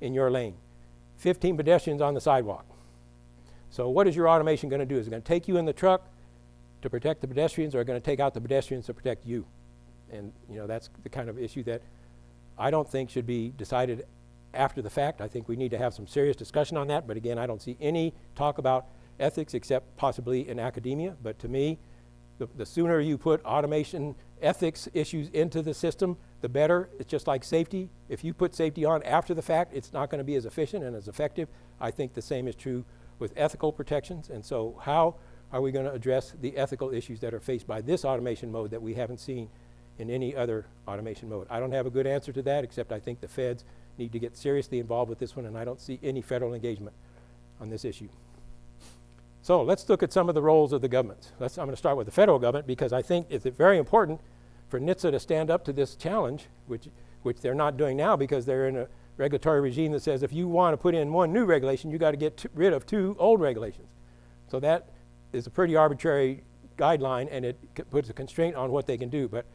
Speaker 2: in your lane. 15 pedestrians on the sidewalk. So what is your automation going to do? Is it going to take you in the truck to protect the pedestrians or are going to take out the pedestrians to protect you? And you know that's the kind of issue that I don't think should be decided after the fact. I think we need to have some serious discussion on that, but again, I don't see any talk about ethics except possibly in academia. But to me, the, the sooner you put automation ethics issues into the system, the better. It's just like safety. If you put safety on after the fact, it's not going to be as efficient and as effective. I think the same is true with ethical protections. And so how are we going to address the ethical issues that are faced by this automation mode that we haven't seen in any other automation mode? I don't have a good answer to that, except I think the feds need to get seriously involved with this one, and I don't see any federal engagement on this issue. So let's look at some of the roles of the governments. Let's, I'm going to start with the federal government because I think it's very important for NHTSA to stand up to this challenge, which, which they're not doing now because they're in a regulatory regime that says if you want to put in one new regulation, you got to get rid of two old regulations. So that is a pretty arbitrary guideline and it puts a constraint on what they can do. But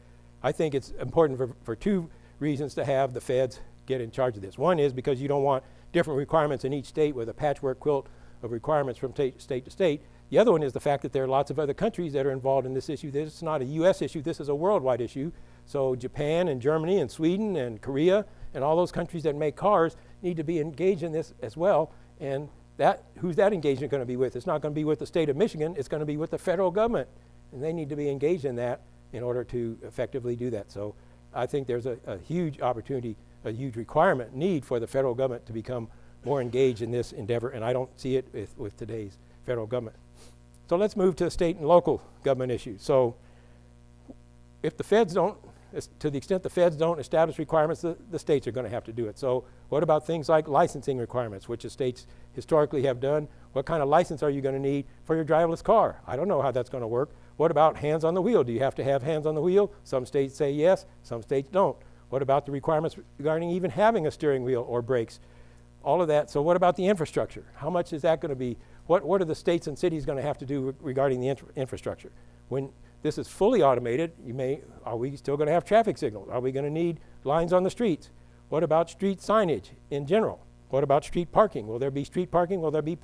Speaker 2: I think it's important for, for two reasons to have the feds get in charge of this. One is because you don't want different requirements in each state with a patchwork quilt of requirements from state to state. The other one is the fact that there are lots of other countries that are involved in this issue. This is not a U.S. issue, this is a worldwide issue. So Japan and Germany and Sweden and Korea and all those countries that make cars need to be engaged in this as well. And that, who's that engagement going to be with? It's not going to be with the state of Michigan, it's going to be with the federal government. And they need to be engaged in that in order to effectively do that. So I think there's a, a huge opportunity, a huge requirement, need for the federal government to become more engaged in this endeavor, and I don't see it with, with today's federal government. So let's move to state and local government issues. So if the feds don't, to the extent the feds don't establish requirements, the, the states are going to have to do it. So what about things like licensing requirements, which the states historically have done? What kind of license are you going to need for your driverless car? I don't know how that's going to work. What about hands on the wheel? Do you have to have hands on the wheel? Some states say yes, some states don't. What about the requirements regarding even having a steering wheel or brakes? All of that. So what about the infrastructure? How much is that going to be? What, what are the states and cities going to have to do re- regarding the infra- infrastructure? When this is fully automated, you may, are we still going to have traffic signals? Are we going to need lines on the streets? What about street signage in general? What about street parking? Will there be street parking? Will there be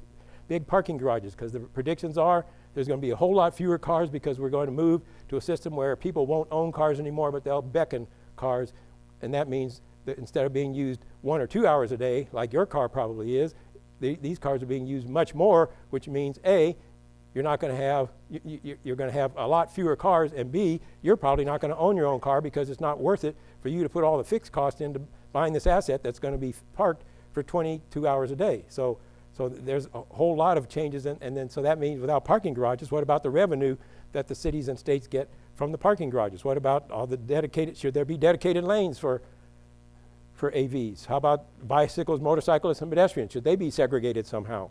Speaker 2: big parking garages? Because the predictions are there's going to be a whole lot fewer cars because we're going to move to a system where people won't own cars anymore, but they'll beckon cars. And that means that instead of being used one or two hours a day, like your car probably is, the, these cars are being used much more, which means A, you're not going to have, you, you're going to have a lot fewer cars, and B, you're probably not going to own your own car because it's not worth it for you to put all the fixed cost into buying this asset that's going to be parked for 22 hours a day. So, so there's a whole lot of changes, and, and then so that means without parking garages, what about the revenue that the cities and states get from the parking garages? What about all the dedicated, should there be dedicated lanes for for AVs? How about bicycles, motorcyclists, and pedestrians? Should they be segregated somehow?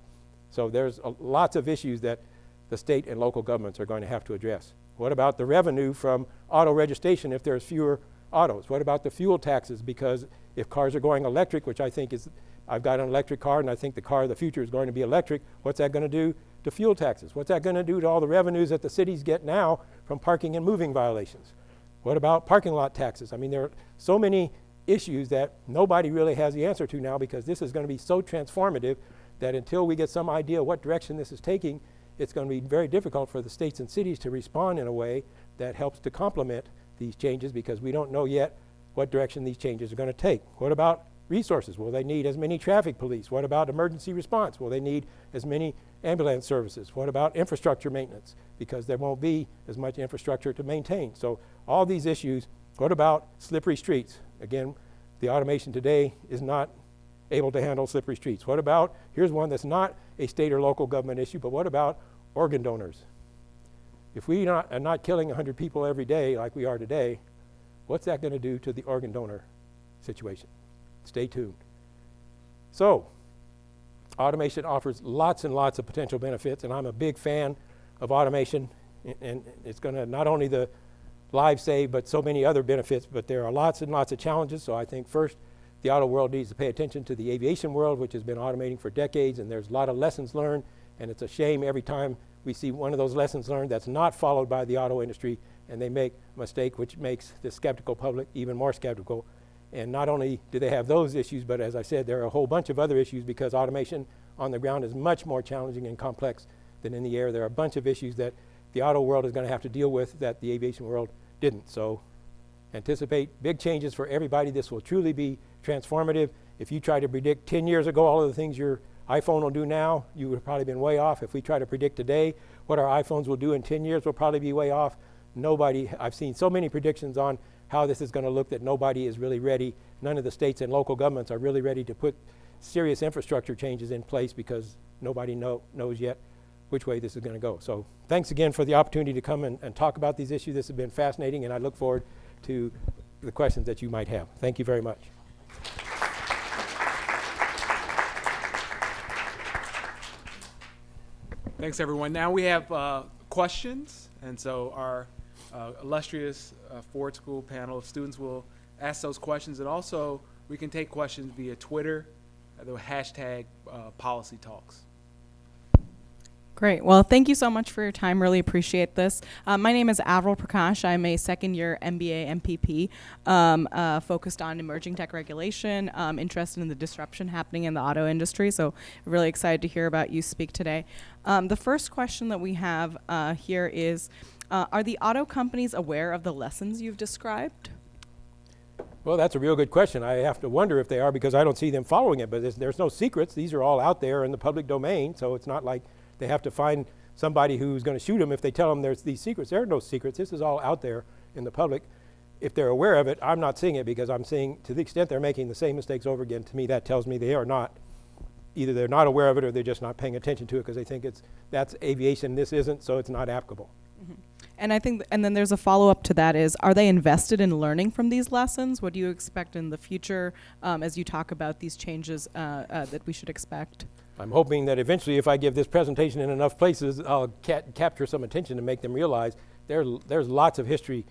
Speaker 2: So there's a, lots of issues that the state and local governments are going to have to address. What about the revenue from auto registration if there's fewer autos? What about the fuel taxes? Because if cars are going electric, which I think is, I've got an electric car and I think the car of the future is going to be electric, what's that going to do to fuel taxes? What's that going to do to all the revenues that the cities get now from parking and moving violations? What about parking lot taxes? I mean, there are so many issues that nobody really has the answer to now because this is going to be so transformative that until we get some idea what direction this is taking, it's going to be very difficult for the states and cities to respond in a way that helps to complement these changes because we don't know yet what direction these changes are going to take. What about resources? Will they need as many traffic police? What about emergency response? Will they need as many ambulance services? What about infrastructure maintenance? Because there won't be as much infrastructure to maintain. So all these issues. What about slippery streets? Again, the automation today is not able to handle slippery streets. What about, here's one that's not a state or local government issue, but what about organ donors? If we not, are not killing 100 people every day like we are today, what's that going to do to the organ donor situation? Stay tuned. So, automation offers lots and lots of potential benefits, and I'm a big fan of automation, and, and it's going to not only the lives saved, but so many other benefits. But there are lots and lots of challenges. So I think first, the auto world needs to pay attention to the aviation world, which has been automating for decades, and there's a lot of lessons learned. And it's a shame every time we see one of those lessons learned that's not followed by the auto industry, and they make a mistake, which makes the skeptical public even more skeptical. And not only do they have those issues, but as I said, there are a whole bunch of other issues because automation on the ground is much more challenging and complex than in the air. There are a bunch of issues that the auto world is going to have to deal with that the aviation world didn't. So anticipate big changes for everybody. This will truly be transformative. If you try to predict 10 years ago all of the things your iPhone will do now, you would have probably been way off. If we try to predict today what our iPhones will do in 10 years, we'll probably be way off. Nobody, I've seen so many predictions on how this is going to look that nobody is really ready. None of the states and local governments are really ready to put serious infrastructure changes in place because nobody know, knows yet which way this is going to go. So thanks again for the opportunity to come and, and talk about these issues. This has been fascinating, and I look forward to the questions that you might have. Thank you very much.
Speaker 1: Thanks, everyone. Now we have uh, questions, and so our uh, illustrious uh, Ford School panel of students will ask those questions, and also we can take questions via Twitter, the hashtag uh, Policy Talks.
Speaker 3: Great. Well, thank you so much for your time. Really appreciate this. Uh, my name is Avril Prakash. I'm a second year MBA MPP um, uh, focused on emerging tech regulation, um, interested in the disruption happening in the auto industry. So, really excited to hear about you speak today. Um, the first question that we have uh, here is uh, Are the auto companies aware of the lessons you've described?
Speaker 2: Well, that's a real good question. I have to wonder if they are because I don't see them following it, but there's, there's no secrets. These are all out there in the public domain, so it's not like they have to find somebody who's going to shoot them if they tell them there's these secrets. There are no secrets. This is all out there in the public. If they're aware of it, I'm not seeing it because I'm seeing, to the extent they're making the same mistakes over again, to me that tells me they are not, either they're not aware of it or they're just not paying attention to it because they think it's, that's aviation, this isn't, so it's not applicable.
Speaker 3: And I think, th- and then there's a follow up to that is, are they invested in learning from these lessons? What do you expect in the future um, as you talk about these changes uh, uh, that we should expect?
Speaker 2: I'm hoping that eventually, if I give this presentation in enough places, I'll ca capture some attention to make them realize there, there's lots of history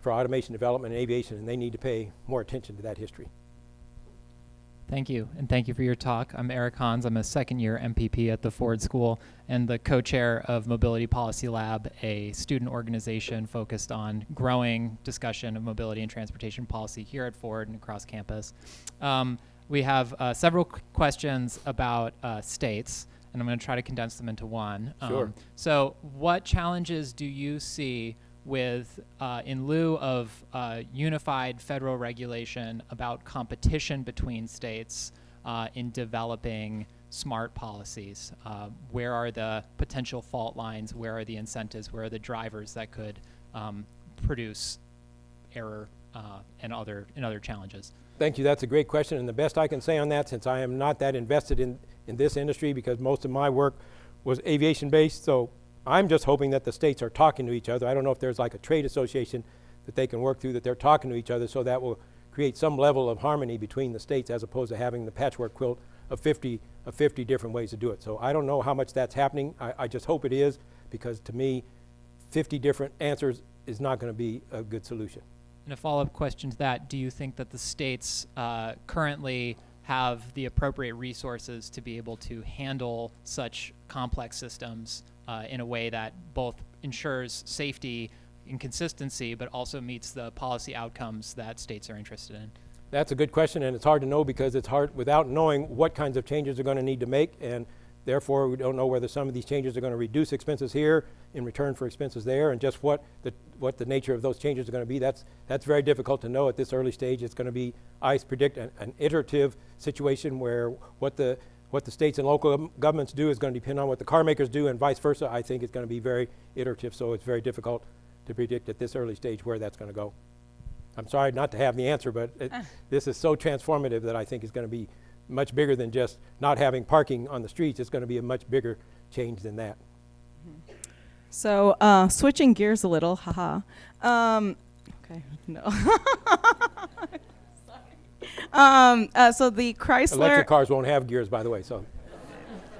Speaker 2: for automation development and aviation, and they need to pay more attention to that history.
Speaker 4: Thank you, and thank you for your talk. I'm Eric Hans. I'm a second year MPP at the Ford School and the co chair of Mobility Policy Lab, a student organization focused on growing discussion of mobility and transportation policy here at Ford and across campus. Um, we have uh, several questions about uh, states, and I'm going to try to condense them into one.
Speaker 2: Sure.
Speaker 4: so, what challenges do you see with, uh, in lieu of uh, unified federal regulation about competition between states uh, in developing smart policies? Uh, where are the potential fault lines? Where are the incentives? Where are the drivers that could um, produce error uh, and other and other challenges?
Speaker 2: Thank you. That's a great question. And the best I can say on that, since I am not that invested in, in this industry because most of my work was aviation based, so I'm just hoping that the states are talking to each other. I don't know if there's like a trade association that they can work through that they're talking to each other so that will create some level of harmony between the states as opposed to having the patchwork quilt of 50, of 50 different ways to do it. So I don't know how much that's happening. I, I just hope it is because to me, 50 different answers is not going to be a good solution.
Speaker 4: And a follow-up question to that: Do you think that the states uh, currently have the appropriate resources to be able to handle such complex systems uh, in a way that both ensures safety and consistency, but also meets the policy outcomes that states are interested in?
Speaker 2: That's a good question, and it's hard to know because it's hard without knowing what kinds of changes they're going to need to make, and therefore we don't know whether some of these changes are going to reduce expenses here in return for expenses there, and just what the what the nature of those changes are going to be. That's that's very difficult to know at this early stage. It's going to be, I predict, an, an iterative situation where what the what the states and local governments do is going to depend on what the car makers do, and vice versa. I think it's going to be very iterative, so it's very difficult to predict at this early stage where that's going to go. I'm sorry not to have the answer, but it, ah. this is so transformative that I think it's going to be much bigger than just not having parking on the streets. It's going to be a much bigger change than that.
Speaker 3: So, uh, switching gears a little, haha. Um, okay, no. um, uh, so the Chrysler.
Speaker 2: Electric cars won't have gears, by the way. So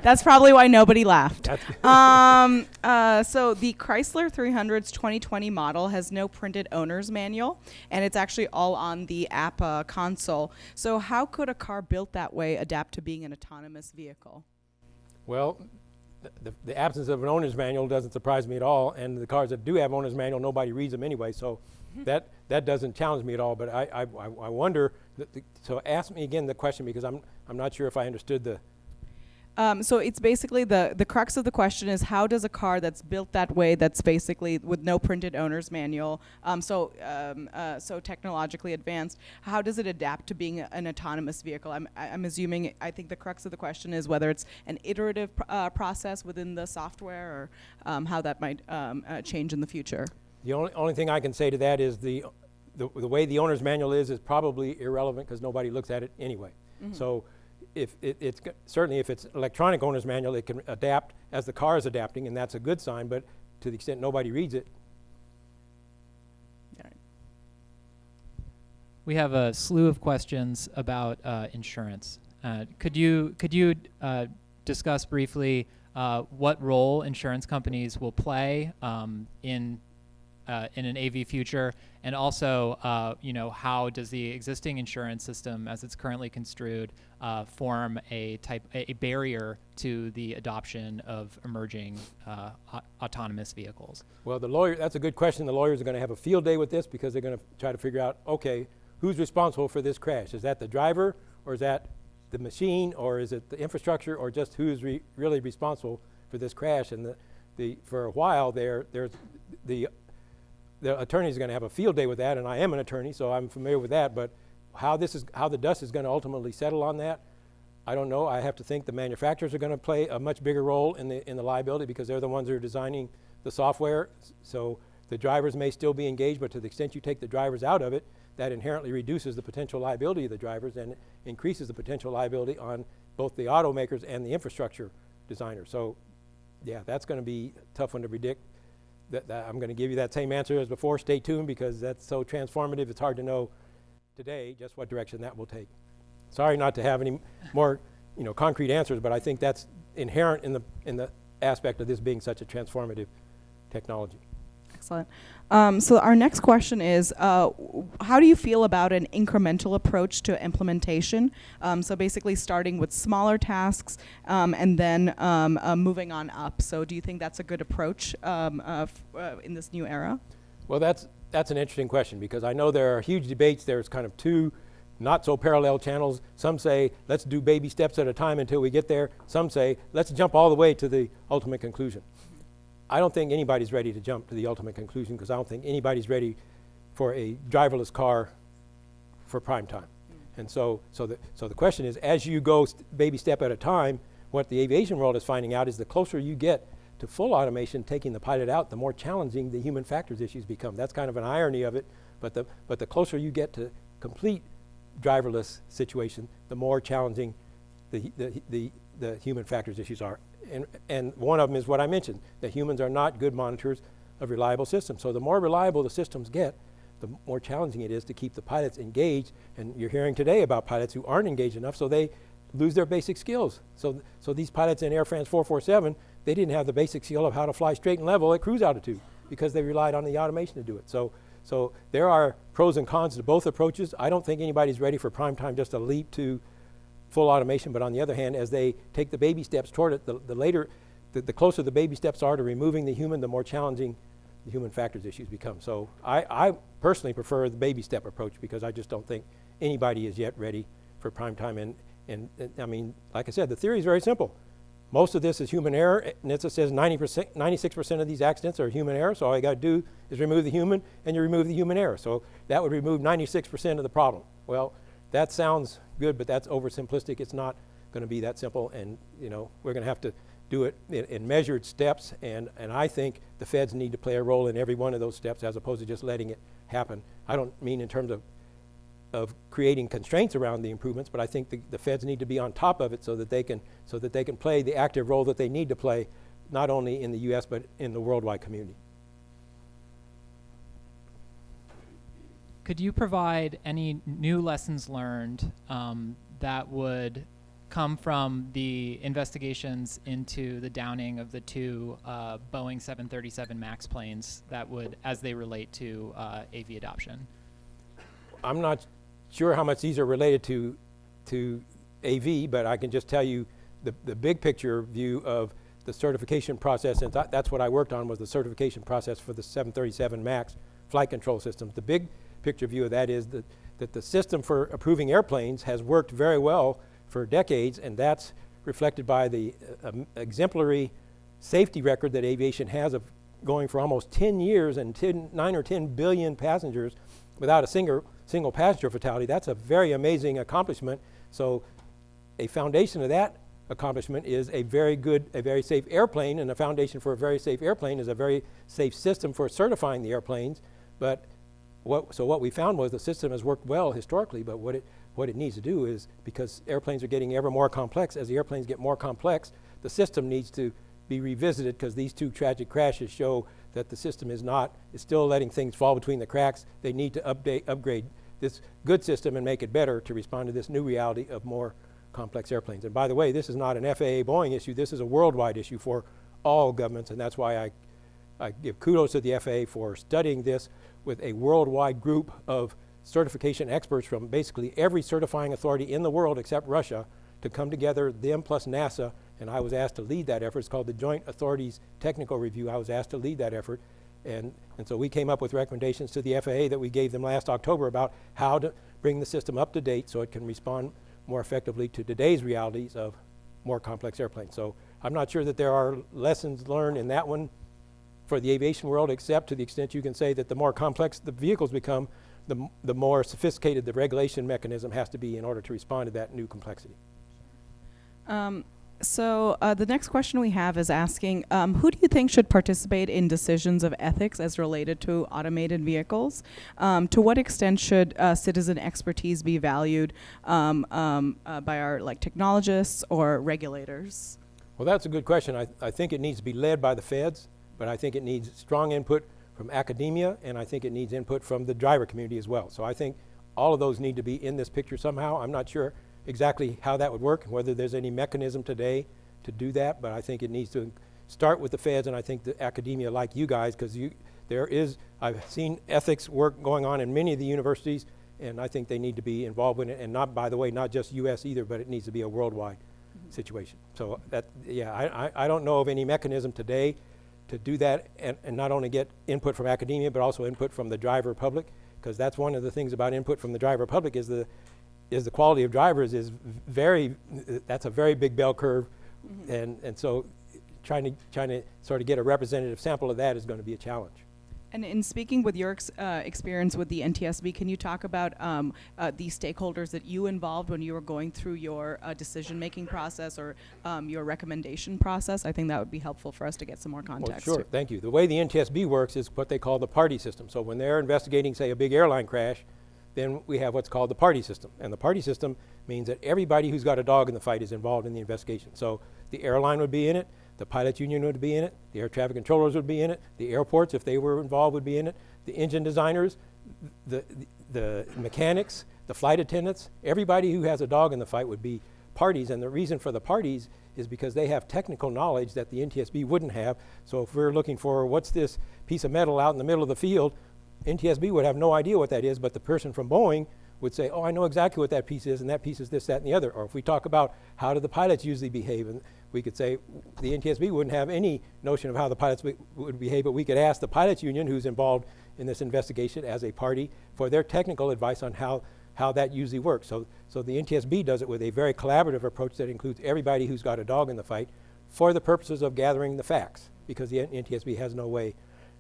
Speaker 3: That's probably why nobody laughed. um, uh, so the Chrysler 300's 2020 model has no printed owner's manual, and it's actually all on the app uh, console. So how could a car built that way adapt to being an autonomous vehicle?
Speaker 2: well, the, the, absence of an owner's manual doesn't surprise me at all. And the cars that do have owner's manual, nobody reads them anyway. So that that doesn't challenge me at all. But I I, I I wonder. That the, so ask me again the question because I'm I'm not sure if I understood the.
Speaker 3: Um, so it's basically the the crux of the question is how does a car that's built that way, that's basically with no printed owner's manual, um, so um, uh, so technologically advanced, how does it adapt to being an autonomous vehicle? I'm I'm assuming I think the crux of the question is whether it's an iterative pr- uh, process within the software or um, how that might um, uh, change in the future.
Speaker 2: The only, only thing I can say to that is the, the, the way the owner's manual is, is probably irrelevant because nobody looks at it anyway. So if it, it's, certainly if it's electronic owner's manual, it can adapt as the car is adapting and that's a good sign, but to the extent nobody reads it,
Speaker 4: We have a slew of questions about uh, insurance. Uh, could you could you uh, discuss briefly uh, what role insurance companies will play um, in uh, in an AV future, and also uh, you know how does the existing insurance system, as it's currently construed, uh, form a type a, barrier to the adoption of emerging uh, au- autonomous vehicles?
Speaker 2: Well, the lawyer, that's a good question. The lawyers are going to have a field day with this because they're going to try to figure out, okay, who's responsible for this crash? Is that the driver or is that the machine or is it the infrastructure or just who's re- really responsible for this crash? And the, the, for a while there, there's the, the attorney's going to have a field day with that and I am an attorney, so I'm familiar with that, but how this is, how the dust is going to ultimately settle on that, I don't know. I have to think the manufacturers are going to play a much bigger role in the, in the liability because they're the ones who are designing the software. So the drivers may still be engaged, but to the extent you take the drivers out of it, that inherently reduces the potential liability of the drivers and increases the potential liability on both the automakers and the infrastructure designers. So yeah, that's going to be a tough one to predict. That, that I'm going to give you that same answer as before. Stay tuned because that's so transformative. It's hard to know today just what direction that will take. Sorry not to have any more, you know, concrete answers, but I think that's inherent in the, in the aspect of this being such a transformative technology.
Speaker 3: Excellent. Um, so our next question is, uh, how do you feel about an incremental approach to implementation? Um, so basically, starting with smaller tasks um, and then um, uh, moving on up. So do you think that's a good approach um, uh, uh, in this new era?
Speaker 2: Well, that's, that's an interesting question because I know there are huge debates. There's kind of two not so parallel channels. Some say, let's do baby steps at a time until we get there. Some say, let's jump all the way to the ultimate conclusion. I don't think anybody's ready to jump to the ultimate conclusion because I don't think anybody's ready for a driverless car for prime time. Mm. And so, so, the, so the question is, as you go st- baby step at a time, what the aviation world is finding out is the closer you get to full automation, taking the pilot out, the more challenging the human factors issues become. That's kind of an irony of it, but the, but the closer you get to complete driverless situation, the more challenging the, the, the, the human factors issues are. And, and one of them is what I mentioned, that humans are not good monitors of reliable systems. So the more reliable the systems get, the more challenging it is to keep the pilots engaged. And you're hearing today about pilots who aren't engaged enough, so they lose their basic skills. So, so these pilots in Air France 447, they didn't have the basic skill of how to fly straight and level at cruise altitude because they relied on the automation to do it. So, so there are pros and cons to both approaches. I don't think anybody's ready for prime time just a leap to full automation, but on the other hand, as they take the baby steps toward it, the, the later, the, the closer the baby steps are to removing the human, the more challenging the human factors issues become. So I, I personally prefer the baby step approach because I just don't think anybody is yet ready for prime time. And, and, and I mean, like I said, the theory is very simple. Most of this is human error. NHTSA says 90%, 96% of these accidents are human error, so all you got to do is remove the human, and you remove the human error. So that would remove 96% of the problem. Well, that sounds good, but that's oversimplistic. It's not going to be that simple, and you know we're going to have to do it in, in measured steps. And, and I think the feds need to play a role in every one of those steps, as opposed to just letting it happen. I don't mean in terms of of creating constraints around the improvements, but I think the, the feds need to be on top of it so that they can so that they can play the active role that they need to play, not only in the U.S. but in the worldwide community.
Speaker 4: Could you provide any new lessons learned um, that would come from the investigations into the downing of the two uh, Boeing 737 MAX planes that would, as they relate to uh, AV adoption?
Speaker 2: I'm not sure how much these are related to to AV, but I can just tell you the, the big picture view of the certification process, and th- that's what I worked on was the certification process for the 737 MAX flight control systems. The big picture view of that is that, that the system for approving airplanes has worked very well for decades, and that's reflected by the uh, um, exemplary safety record that aviation has of going for almost 10 years and 10, 9 or 10 billion passengers without a single, single passenger fatality. That's a very amazing accomplishment. So a foundation of that accomplishment is a very good, a very safe airplane, and a foundation for a very safe airplane is a very safe system for certifying the airplanes. But what, so what we found was the system has worked well historically, but what it, what it needs to do is, because airplanes are getting ever more complex, as the airplanes get more complex, the system needs to be revisited because these two tragic crashes show that the system is not, is still letting things fall between the cracks. They need to update, upgrade this good system and make it better to respond to this new reality of more complex airplanes. And by the way, this is not an FAA Boeing issue, this is a worldwide issue for all governments, and that's why I, I give kudos to the FAA for studying this with a worldwide group of certification experts from basically every certifying authority in the world except Russia to come together, them plus NASA, and I was asked to lead that effort. It's called the Joint Authorities Technical Review. I was asked to lead that effort. And, and so we came up with recommendations to the FAA that we gave them last October about how to bring the system up to date so it can respond more effectively to today's realities of more complex airplanes. So I'm not sure that there are lessons learned in that one for the aviation world, except to the extent you can say that the more complex the vehicles become, the, the more sophisticated the regulation mechanism has to be in order to respond to that new complexity.
Speaker 3: Um, so uh, the next question we have is asking, um, who do you think should participate in decisions of ethics as related to automated vehicles? Um, to what extent should uh, citizen expertise be valued um, um, uh, by our like technologists or regulators?
Speaker 2: Well, that's a good question. I, I think it needs to be led by the feds, but I think it needs strong input from academia, and I think it needs input from the driver community as well. So I think all of those need to be in this picture somehow. I'm not sure exactly how that would work, whether there's any mechanism today to do that, but I think it needs to start with the feds, and I think the academia like you guys, because you, there is, I've seen ethics work going on in many of the universities, and I think they need to be involved in it, and not, by the way, not just US either, but it needs to be a worldwide situation. So that, yeah, I, I, I don't know of any mechanism today to do that and, and not only get input from academia, but also input from the driver public, because that's one of the things about input from the driver public is the, is the quality of drivers is very, that's a very big bell curve. Mm-hmm. And, and so trying to, trying to sort of get a representative sample of that is going to be a challenge.
Speaker 3: And in speaking with your ex- uh, experience with the NTSB, can you talk about um, uh, the stakeholders that you involved when you were going through your uh, decision-making process or um, your recommendation process? I think that would be helpful for us to get some more context.
Speaker 2: Well, sure, thank you. The way the NTSB works is what they call the party system. So when they're investigating, say, a big airline crash, then we have what's called the party system. And the party system means that everybody who's got a dog in the fight is involved in the investigation. So the airline would be in it, the pilot union would be in it, the air traffic controllers would be in it, the airports, if they were involved, would be in it, the engine designers, the, the, the mechanics, the flight attendants, everybody who has a dog in the fight would be parties. And the reason for the parties is because they have technical knowledge that the NTSB wouldn't have. So if we're looking for what's this piece of metal out in the middle of the field, NTSB would have no idea what that is, but the person from Boeing would say, oh, I know exactly what that piece is, and that piece is this, that, and the other. Or if we talk about how do the pilots usually behave, and we could say the NTSB wouldn't have any notion of how the pilots would behave, but we could ask the pilots union, who's involved in this investigation as a party, for their technical advice on how, how that usually works. So, so the NTSB does it with a very collaborative approach that includes everybody who's got a dog in the fight for the purposes of gathering the facts, because the NTSB has no way.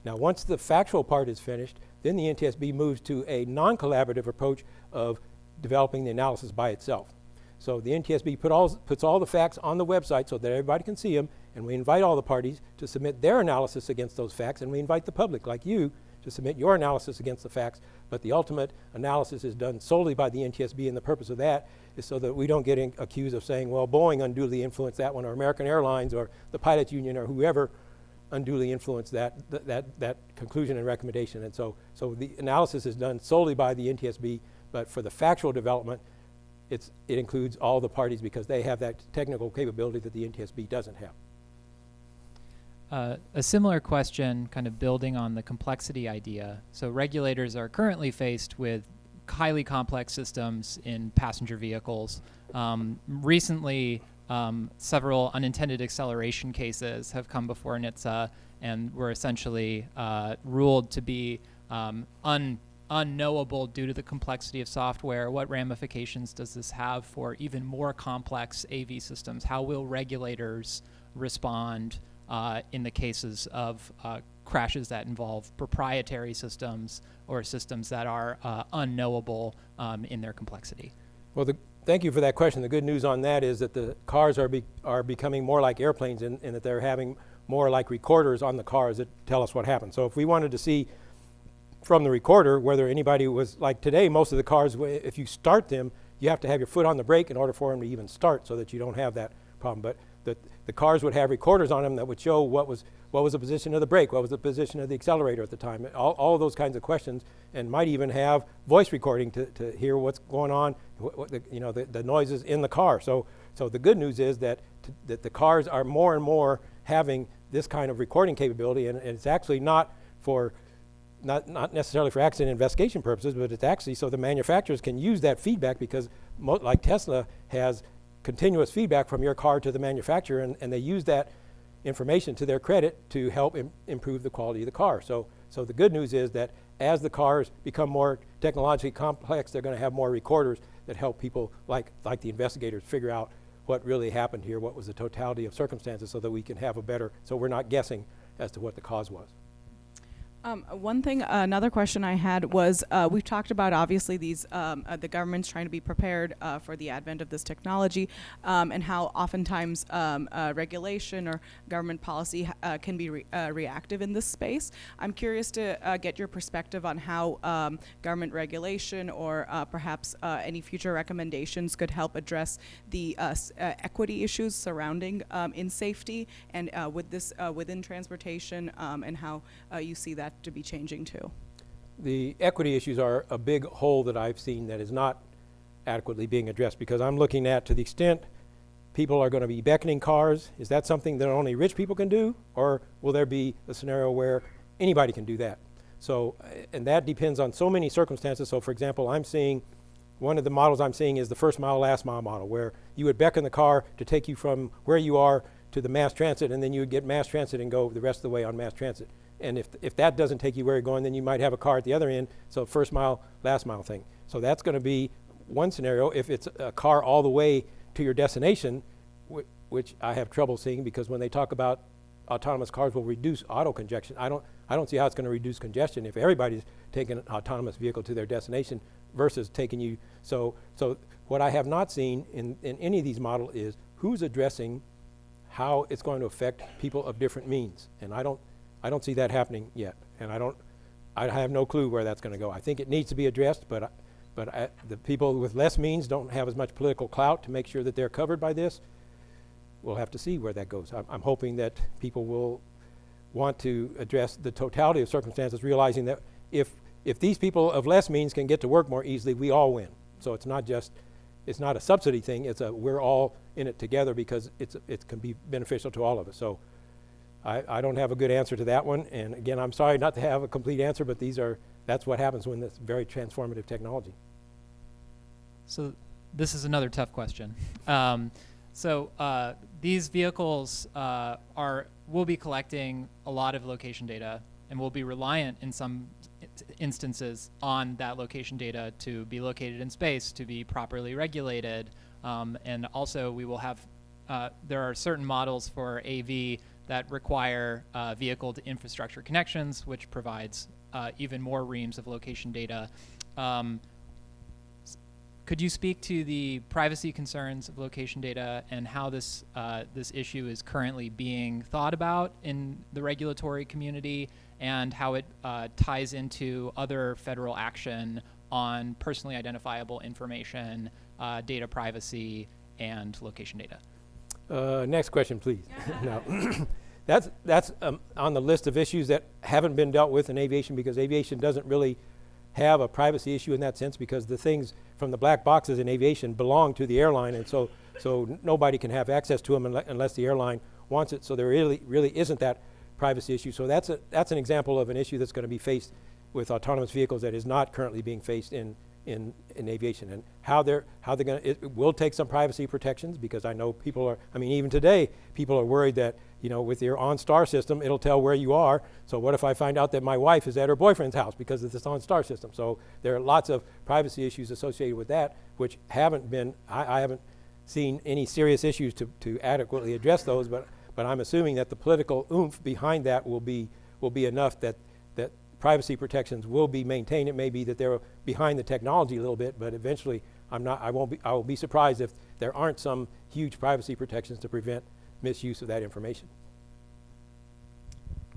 Speaker 2: Now, once the factual part is finished, then the NTSB moves to a non-collaborative approach of developing the analysis by itself. So the NTSB put all, puts all the facts on the website so that everybody can see them, and we invite all the parties to submit their analysis against those facts, and we invite the public, like you, to submit your analysis against the facts. But the ultimate analysis is done solely by the NTSB, and the purpose of that is so that we don't get accused of saying, well, Boeing unduly influenced that one, or American Airlines, or the pilots union, or whoever unduly influence that, th- that, that conclusion and recommendation. And so, so the analysis is done solely by the NTSB, but for the factual development, it's, it includes all the parties because they have that technical capability that the NTSB doesn't have.
Speaker 4: Uh, a similar question, kind of building on the complexity idea. So, regulators are currently faced with highly complex systems in passenger vehicles. Um, recently, um, several unintended acceleration cases have come before NHTSA and were essentially uh, ruled to be um, un unknowable due to the complexity of software? What ramifications does this have for even more complex AV systems? How will regulators respond uh, in the cases of uh, crashes that involve proprietary systems or systems that are uh, unknowable um, in their complexity?
Speaker 2: Well, the, thank you for that question. The good news on that is that the cars are, be, are becoming more like airplanes in, in that they're having more like recorders on the cars that tell us what happened. So if we wanted to see from the recorder whether anybody was, like today, most of the cars, if you start them, you have to have your foot on the brake in order for them to even start so that you don't have that problem. But the, the cars would have recorders on them that would show what was, what was the position of the brake, what was the position of the accelerator at the time, all, all those kinds of questions, and might even have voice recording to, to hear what's going on, what, the, you know, the, the noises in the car. So, so the good news is that, that the cars are more and more having this kind of recording capability, and, and it's actually not for not, not necessarily for accident investigation purposes, but it's actually so the manufacturers can use that feedback because, like Tesla has continuous feedback from your car to the manufacturer, and, and they use that information to their credit to help Im- improve the quality of the car. So, so the good news is that as the cars become more technologically complex, they're going to have more recorders that help people like, like the investigators figure out what really happened here, what was the totality of circumstances, so that we can have a better, so we're not guessing as to what the cause was.
Speaker 3: Um, uh, one thing, another question I had was uh, we've talked about obviously these um, uh, the government's trying to be prepared uh, for the advent of this technology, um, and how oftentimes um, uh, regulation or government policy uh, can be re- uh, reactive in this space. I'm curious to uh, get your perspective on how um, government regulation or uh, perhaps uh, any future recommendations could help address the uh, uh, equity issues surrounding um, in safety and uh, with this uh, within transportation and how uh, you see that to be changing too.
Speaker 2: the equity issues are a big hole that I've seen that is not adequately being addressed because I'm looking at to the extent people are going to be beckoning cars, is that something that only rich people can do? Or will there be a scenario where anybody can do that? So, and that depends on so many circumstances. So, for example, I'm seeing one of the models I'm seeing is the first mile, last mile model, where you would beckon the car to take you from where you are to the mass transit, and then you would get mass transit and go the rest of the way on mass transit. And if, if that doesn't take you where you're going, then you might have a car at the other end. So first mile, last mile thing. So that's going to be one scenario. If it's a car all the way to your destination, wh- which I have trouble seeing because when they talk about autonomous cars will reduce auto congestion, I don't, I don't see how it's going to reduce congestion if everybody's taking an autonomous vehicle to their destination versus taking you. So, so what I have not seen in, in any of these models is who's addressing how it's going to affect people of different means. And I don't, I don't see that happening yet. And I don't, I have no clue where that's going to go. I think it needs to be addressed, but, I, but I, the people with less means don't have as much political clout to make sure that they're covered by this. We'll have to see where that goes. I'm, I'm hoping that people will want to address the totality of circumstances, realizing that if, if these people of less means can get to work more easily, we all win. So it's not just, it's not a subsidy thing, it's a, we're all in it together because it's, it can be beneficial to all of us. So I, I don't have a good answer to that one. And again, I'm sorry not to have a complete answer, but these are, that's what happens when it's very transformative technology.
Speaker 4: So this is another tough question. Um, so uh, these vehicles uh, are will be collecting a lot of location data and will be reliant in some instances on that location data to be located in space, to be properly regulated, um, and also we will have uh, there are certain models for AV that require uh, vehicle to infrastructure connections, which provides uh, even more reams of location data. Um, could you speak to the privacy concerns of location data and how this uh, this issue is currently being thought about in the regulatory community, and how it uh, ties into other federal action on personally identifiable information, uh, data privacy, and location data?
Speaker 2: Uh, next question, please. no. that's that's um, on the list of issues that haven't been dealt with in aviation because aviation doesn't really have a privacy issue in that sense because the things from the black boxes in aviation belong to the airline, and so so nobody can have access to them unle- unless the airline wants it. So there really really isn't that privacy issue. So that's a that's an example of an issue that's going to be faced with autonomous vehicles that is not currently being faced in in, in aviation and how they're, how they're gonna, it it will take some privacy protections because I know people are, I mean, even today, people are worried that, you know, with your OnStar system, it'll tell where you are. So what if I find out that my wife is at her boyfriend's house because of this OnStar system? So there are lots of privacy issues associated with that, which haven't been, I, I haven't seen any serious issues to, to adequately address those, but, but I'm assuming that the political oomph behind that will be, will be enough that, that privacy protections will be maintained. It may be that they're behind the technology a little bit, but eventually I'm not, I won't be, I will be surprised if there aren't some huge privacy protections to prevent misuse of that information.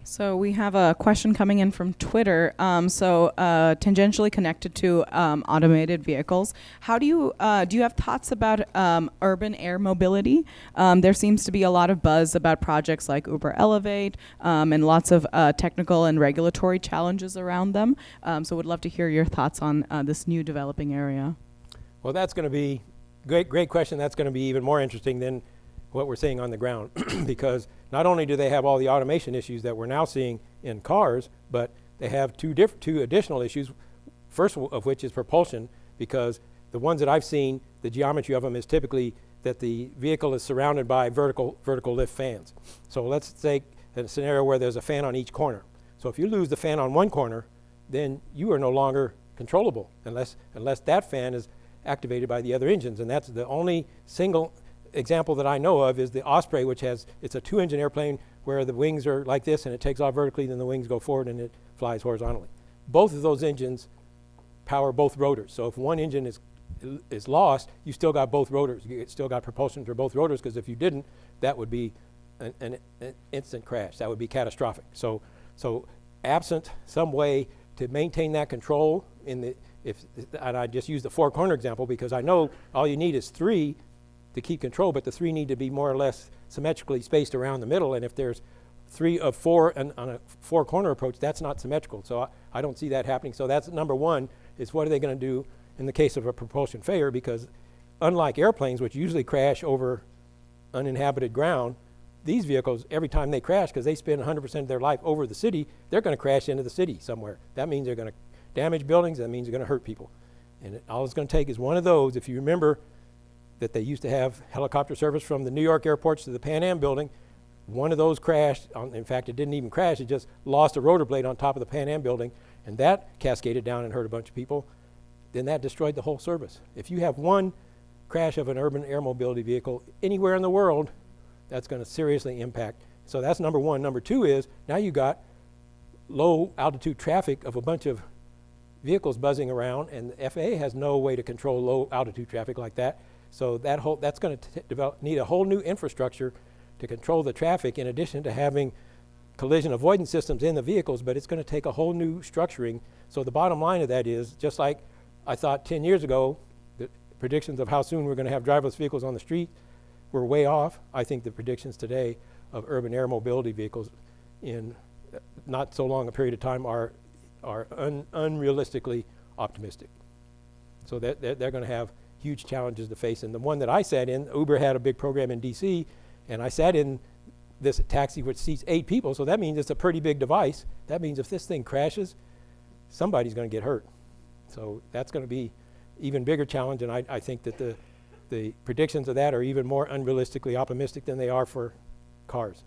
Speaker 3: So we have a question coming in from Twitter. Um, so uh, tangentially connected to um, automated vehicles, how do you uh, do you have thoughts about um, urban air mobility? Um, there seems to be a lot of buzz about projects like Uber Elevate um, and lots of uh, technical and regulatory challenges around them. Um, so would love to hear your thoughts on uh, this new developing area.
Speaker 2: Well, that's going to be, great, great question. That's going to be even more interesting than what we're seeing on the ground because not only do they have all the automation issues that we're now seeing in cars, but they have two, two additional issues, first of which is propulsion because the ones that I've seen, the geometry of them is typically that the vehicle is surrounded by vertical, vertical lift fans. So let's take a scenario where there's a fan on each corner. So if you lose the fan on one corner, then you are no longer controllable unless, unless that fan is activated by the other engines. And that's the only single example that I know of is the Osprey, which has, it's a two engine airplane where the wings are like this and it takes off vertically, then the wings go forward and it flies horizontally. Both of those engines power both rotors. So if one engine is, is lost, you still got both rotors. You still got propulsion through both rotors because if you didn't, that would be an, an, an instant crash. That would be catastrophic. So, so absent some way to maintain that control in the, if, and I just use the four corner example because I know all you need is three to keep control, but the three need to be more or less symmetrically spaced around the middle. And if there's three of four and on a four corner approach, that's not symmetrical. So I, I don't see that happening. So that's number one is what are they going to do in the case of a propulsion failure? Because unlike airplanes, which usually crash over uninhabited ground, these vehicles, every time they crash, because they spend 100% of their life over the city, they're going to crash into the city somewhere. That means they're going to damage buildings. That means they're going to hurt people. And it, all it's going to take is one of those. If you remember that they used to have helicopter service from the New York airports to the Pan Am building, one of those crashed. In fact, it didn't even crash. It just lost a rotor blade on top of the Pan Am building, and that cascaded down and hurt a bunch of people. Then that destroyed the whole service. If you have one crash of an urban air mobility vehicle anywhere in the world, that's going to seriously impact. So that's number one. Number two is now you got low altitude traffic of a bunch of vehicles buzzing around, and the FAA has no way to control low altitude traffic like that. So that whole that's going to need a whole new infrastructure to control the traffic. In addition to having collision avoidance systems in the vehicles, but it's going to take a whole new structuring. So the bottom line of that is just like I thought 10 years ago, the predictions of how soon we're going to have driverless vehicles on the street were way off. I think the predictions today of urban air mobility vehicles in not so long a period of time are, are un, unrealistically optimistic. So that, that they're going to have huge challenges to face. And the one that I sat in, Uber had a big program in DC, and I sat in this taxi which seats eight people, so that means it's a pretty big device. That means if this thing crashes, somebody's going to get hurt. So that's going to be even bigger challenge, and I, I think that the, the predictions of that are even more unrealistically optimistic than they are for cars.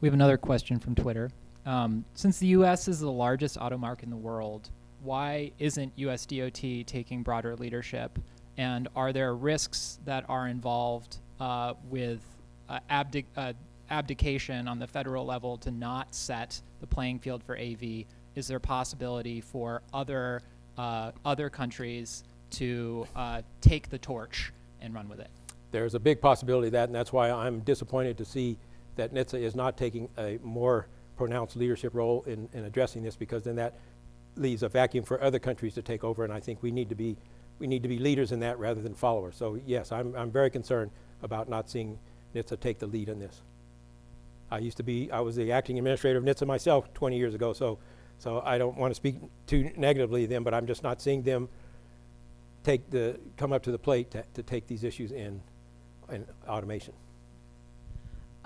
Speaker 4: We have another question from Twitter. Um, since the U.S. is the largest auto market in the world, why isn't US DOT taking broader leadership? And are there risks that are involved uh, with uh, abdic- uh, abdication on the federal level to not set the playing field for AV? Is there a possibility for other uh, other countries to uh, take the torch and run with it?
Speaker 2: There's a big possibility of that, and that's why I'm disappointed to see that NHTSA is not taking a more pronounced leadership role in, in addressing this, because then that leaves a vacuum for other countries to take over, and I think we need to be, we need to be leaders in that rather than followers. So yes, I'm, I'm very concerned about not seeing NHTSA take the lead in this. I used to be, I was the acting administrator of NHTSA myself 20 years ago, so, so I don't want to speak too negatively of them, but I'm just not seeing them take the, come up to the plate to, to take these issues in, in automation.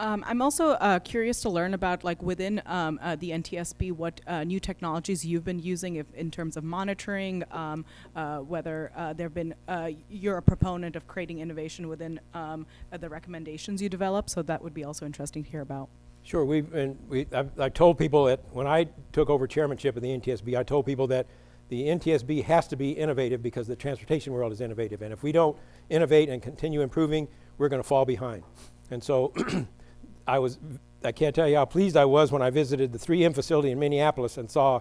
Speaker 3: Um, I'm also uh, curious to learn about, like, within um, uh, the NTSB, what uh, new technologies you've been using if, in terms of monitoring, um, uh, whether uh, there have been, uh, you're a proponent of creating innovation within um, the recommendations you develop, so that would be also interesting to hear about.
Speaker 2: Sure, we've we, I've, I told people that when I took over chairmanship of the NTSB, I told people that the NTSB has to be innovative because the transportation world is innovative. And if we don't innovate and continue improving, we're going to fall behind. And so I was, I can't tell you how pleased I was when I visited the 3M facility in Minneapolis and saw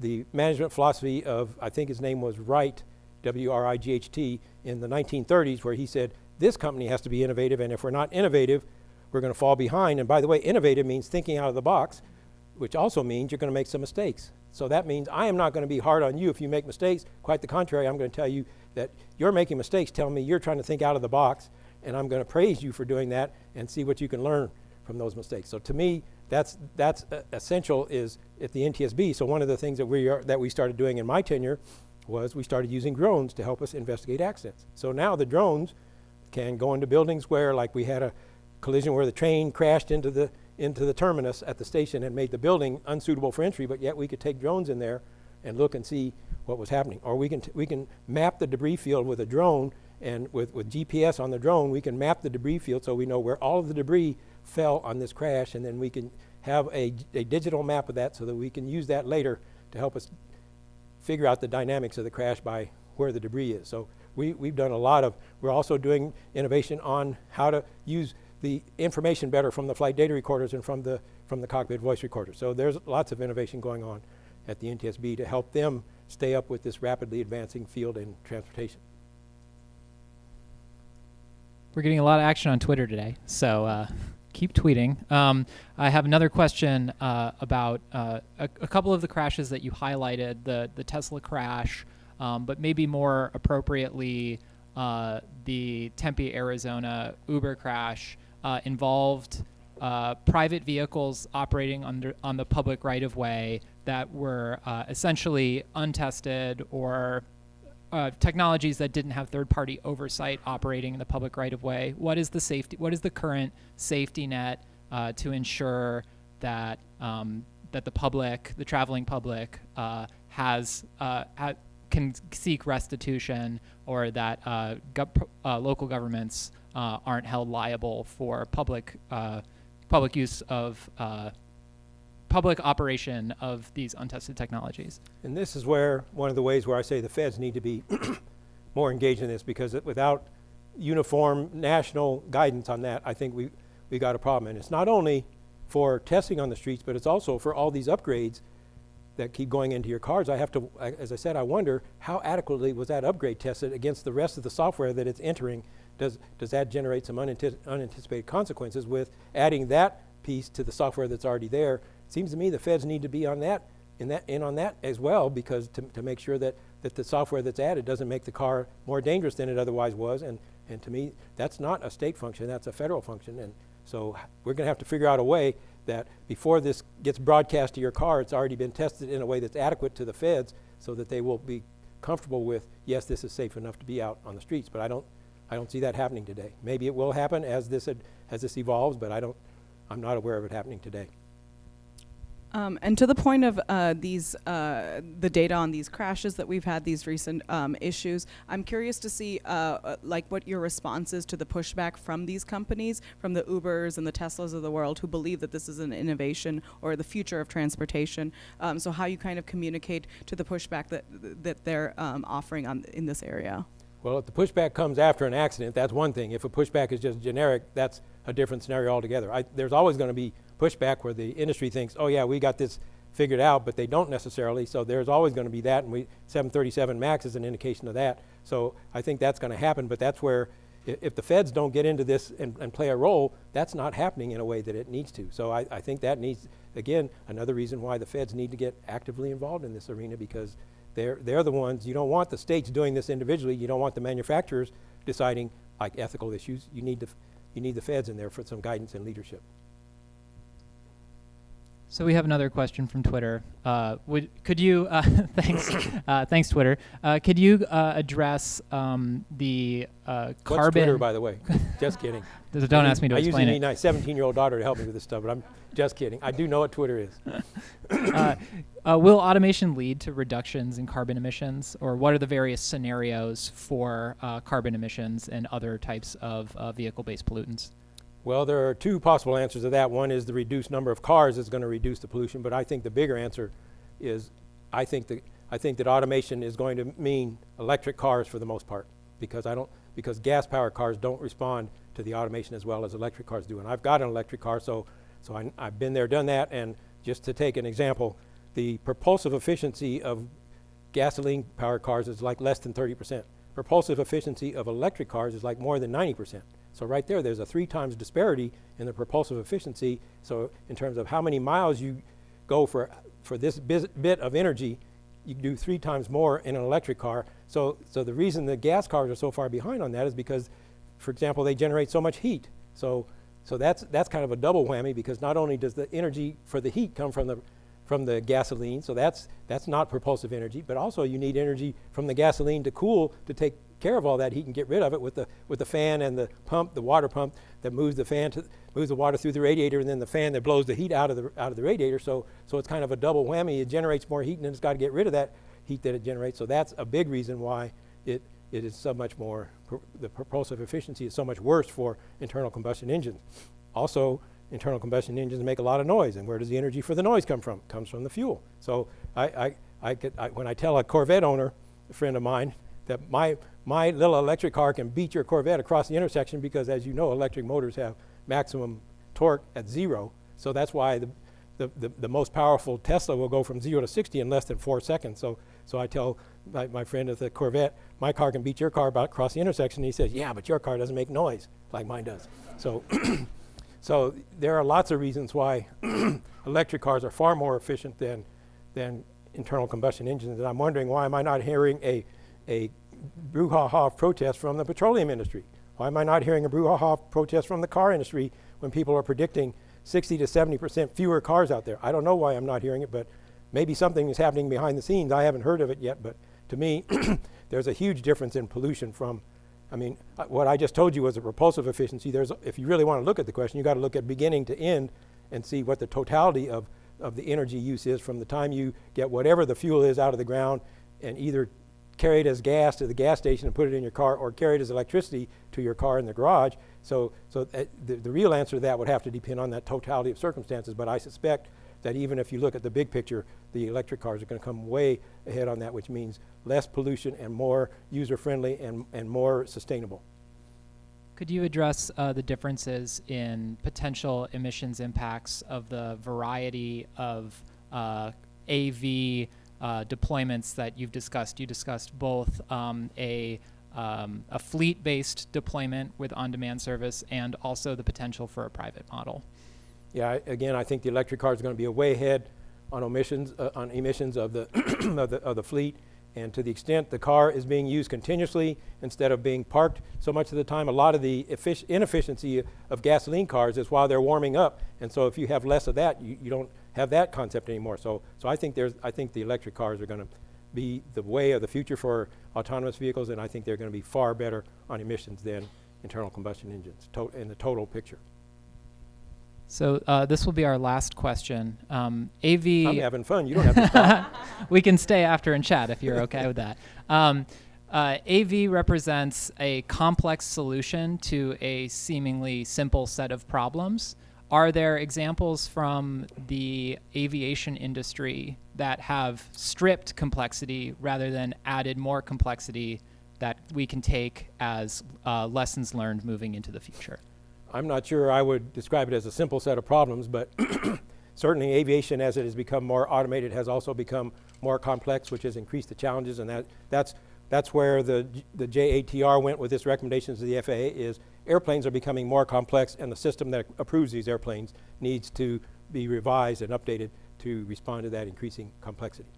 Speaker 2: the management philosophy of, I think his name was Wright, W-R-I-G-H-T, in the 1930s, where he said, this company has to be innovative, and if we're not innovative, we're going to fall behind. And by the way, innovative means thinking out of the box, which also means you're going to make some mistakes. So that means I am not going to be hard on you if you make mistakes. Quite the contrary, I'm going to tell you that you're making mistakes. Tell me you're trying to think out of the box, and I'm going to praise you for doing that and see what you can learn from those mistakes. So to me, that's that's essential is at the NTSB. So one of the things that we are that we started doing in my tenure was we started using drones to help us investigate accidents. So now the drones can go into buildings where, like we had a collision where the train crashed into the into the terminus at the station and made the building unsuitable for entry, but yet we could take drones in there and look and see what was happening. Or we can, we can map the debris field with a drone and with, with GPS on the drone, we can map the debris field so we know where all of the debris fell on this crash and then we can have a, a digital map of that so that we can use that later to help us figure out the dynamics of the crash by where the debris is. So we, we've done a lot of, we're also doing innovation on how to use the information better from the flight data recorders and from the, from the cockpit voice recorders. So there's lots of innovation going on at the NTSB to help them stay up with this rapidly advancing field in transportation.
Speaker 4: We're getting a lot of action on Twitter today, so uh, keep tweeting. Um, I have another question uh, about uh, a, a couple of the crashes that you highlighted, the the Tesla crash, um, but maybe more appropriately, uh, the Tempe, Arizona Uber crash uh, involved uh, private vehicles operating under on the public right of way that were uh, essentially untested or uh, technologies that didn't have third-party oversight operating in the public right-of-way. What is the safety? What is the current safety net uh, to ensure that um, that the public, the traveling public, uh, has uh, ha- can seek restitution, or that uh, gov- uh, local governments aren't held liable for public public use of public operation of these untested technologies.
Speaker 2: And this is where, one of the ways where I say the feds need to be more engaged in this because it, without uniform national guidance on that, I think we, we got a problem. And it's not only for testing on the streets, but it's also for all these upgrades that keep going into your cars. I have to, I- as I said, I wonder how adequately was that upgrade tested against the rest of the software that it's entering? Does, does that generate some unanticipated consequences with adding that piece to the software that's already there? Seems to me the feds need to be on that, in that, in on that as well, because to, to make sure that, that the software that's added doesn't make the car more dangerous than it otherwise was. And, and to me, that's not a state function, that's a federal function. And so we're gonna have to figure out a way that before this gets broadcast to your car, it's already been tested in a way that's adequate to the feds so that they will be comfortable with, yes, this is safe enough to be out on the streets. But I don't, I don't see that happening today. Maybe it will happen as this, as this evolves, but I don't, I'm not aware of it happening today.
Speaker 3: Um, and to the point of uh, these, uh, the data on these crashes that we've had, these recent um, issues, I'm curious to see, uh, uh, like, what your response is to the pushback from these companies, from the Ubers and the Teslas of the world, who believe that this is an innovation or the future of transportation. Um, so, how you kind of communicate to the pushback that that they're um, offering on in this area.
Speaker 2: Well, if the pushback comes after an accident, that's one thing. If a pushback is just generic, that's a different scenario altogether. I, there's always going to be pushback where the industry thinks, oh yeah, we got this figured out, but they don't necessarily. So there's always going to be that, and we 737 Max is an indication of that. So I think that's going to happen, but that's where i- if the feds don't get into this and, and play a role, that's not happening in a way that it needs to. So I, I think that needs, again, another reason why the feds need to get actively involved in this arena because they're, they're the ones, you don't want the states doing this individually, you don't want the manufacturers deciding like ethical issues. You need the, you need the feds in there for some guidance and leadership.
Speaker 4: So we have another question from Twitter. Uh, would could you uh, thanks uh, thanks Twitter? Uh, could you uh, address um, the uh,
Speaker 2: What's
Speaker 4: carbon?
Speaker 2: Twitter, by the way? Just kidding.
Speaker 4: Don't
Speaker 2: I
Speaker 4: ask me to
Speaker 2: I
Speaker 4: explain
Speaker 2: usually
Speaker 4: it.
Speaker 2: need my 17-year-old daughter to help me with this stuff, but I'm just kidding. I do know what Twitter is.
Speaker 4: uh, uh, will automation lead to reductions in carbon emissions, or what are the various scenarios for uh, carbon emissions and other types of uh, vehicle-based pollutants?
Speaker 2: Well, there are two possible answers to that. One is the reduced number of cars is going to reduce the pollution, but I think the bigger answer is I think that I think that automation is going to mean electric cars for the most part because I don't because gas powered cars don't respond to the automation as well as electric cars do. And I've got an electric car, so so I, I've been there, done that. And just to take an example, the propulsive efficiency of gasoline powered cars is like less than 30%. Propulsive efficiency of electric cars is like more than 90%. So right there, there's a three times disparity in the propulsive efficiency. So in terms of how many miles you go for, for this bit of energy, you do three times more in an electric car. So, so the reason the gas cars are so far behind on that is because, for example, they generate so much heat. So, so that's, that's kind of a double whammy because not only does the energy for the heat come from the, from the gasoline, so that's, that's not propulsive energy, but also you need energy from the gasoline to cool to take care of all that he can get rid of it with the, with the fan and the pump, the water pump that moves the fan to, moves the water through the radiator and then the fan that blows the heat out of the, out of the radiator. So, so it's kind of a double whammy. It generates more heat and then it's got to get rid of that heat that it generates. So that's a big reason why it, it is so much more, the propulsive efficiency is so much worse for internal combustion engines. Also, internal combustion engines make a lot of noise, and where does the energy for the noise come from? Comes from the fuel. So I, I, I, could, I, when I tell a Corvette owner, a friend of mine, that my, my little electric car can beat your Corvette across the intersection because, as you know, electric motors have maximum torque at zero. So that's why the, the, the, the most powerful Tesla will go from zero to 60 in less than four seconds. So, so I tell my, my friend at the Corvette, my car can beat your car about across the intersection. He says, yeah, but your car doesn't make noise like mine does. So, so there are lots of reasons why electric cars are far more efficient than, than internal combustion engines. And I'm wondering why am I not hearing a, a brouhaha protest from the petroleum industry? Why am I not hearing a brouhaha protest from the car industry when people are predicting 60 to 70% fewer cars out there? I don't know why I'm not hearing it, but maybe something is happening behind the scenes. I haven't heard of it yet, but to me, there's a huge difference in pollution from, I mean, uh, what I just told you was a repulsive efficiency. There's, a- if you really want to look at the question, you got to look at beginning to end and see what the totality of, of the energy use is from the time you get whatever the fuel is out of the ground and either carry it as gas to the gas station and put it in your car or carry it as electricity to your car in the garage. So, so that the, the real answer to that would have to depend on that totality of circumstances. But I suspect that even if you look at the big picture, the electric cars are going to come way ahead on that, which means less pollution and more user-friendly and, and more sustainable.
Speaker 4: Could you address uh, the differences in potential emissions impacts of the variety of uh, AV uh, deployments that you've discussed? You discussed both um, a um, a fleet-based deployment with on-demand service and also the potential for a private model.
Speaker 2: Yeah, again, I think the electric cars are going to be a way ahead on emissions, uh, on emissions of the, of the, of the fleet. And to the extent the car is being used continuously instead of being parked so much of the time, a lot of the inefficiency of gasoline cars is while they're warming up. And so if you have less of that, you, you don't have that concept anymore. So, so I think there's, I think the electric cars are going to be the way of the future for autonomous vehicles, and I think they're going to be far better on emissions than internal combustion engines in the total picture.
Speaker 4: So uh, this will be our last question. Um, AV.
Speaker 2: I'm having fun. You don't have to stop.
Speaker 4: we can stay after and chat if you're okay with that. Um, uh, AV represents a complex solution to a seemingly simple set of problems. Are there examples from the aviation industry that have stripped complexity rather than added more complexity that we can take as uh, lessons learned moving into the future?
Speaker 2: I'm not sure I would describe it as a simple set of problems, but certainly aviation, as it has become more automated, has also become more complex, which has increased the challenges, and that, that's, that's where the, the JATR went with its recommendations to the FAA is airplanes are becoming more complex, and the system that approves these airplanes needs to be revised and updated to respond to that increasing complexity.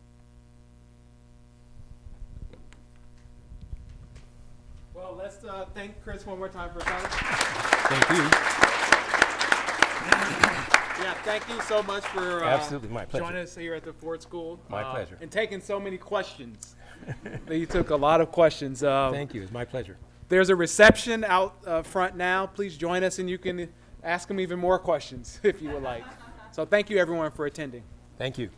Speaker 1: Well, let's uh, thank Chris one more time for coming.
Speaker 2: Thank you.
Speaker 1: Yeah, thank you so much for uh,
Speaker 2: Absolutely, my pleasure.
Speaker 1: joining us here at the Ford School.
Speaker 2: My
Speaker 1: uh,
Speaker 2: pleasure.
Speaker 1: And taking so many questions. you took a lot of questions. Uh,
Speaker 2: Thank you, it's my pleasure.
Speaker 1: There's a reception out uh, front now. Please join us, and you can ask them even more questions if you would like. So thank you, everyone, for attending.
Speaker 2: Thank you.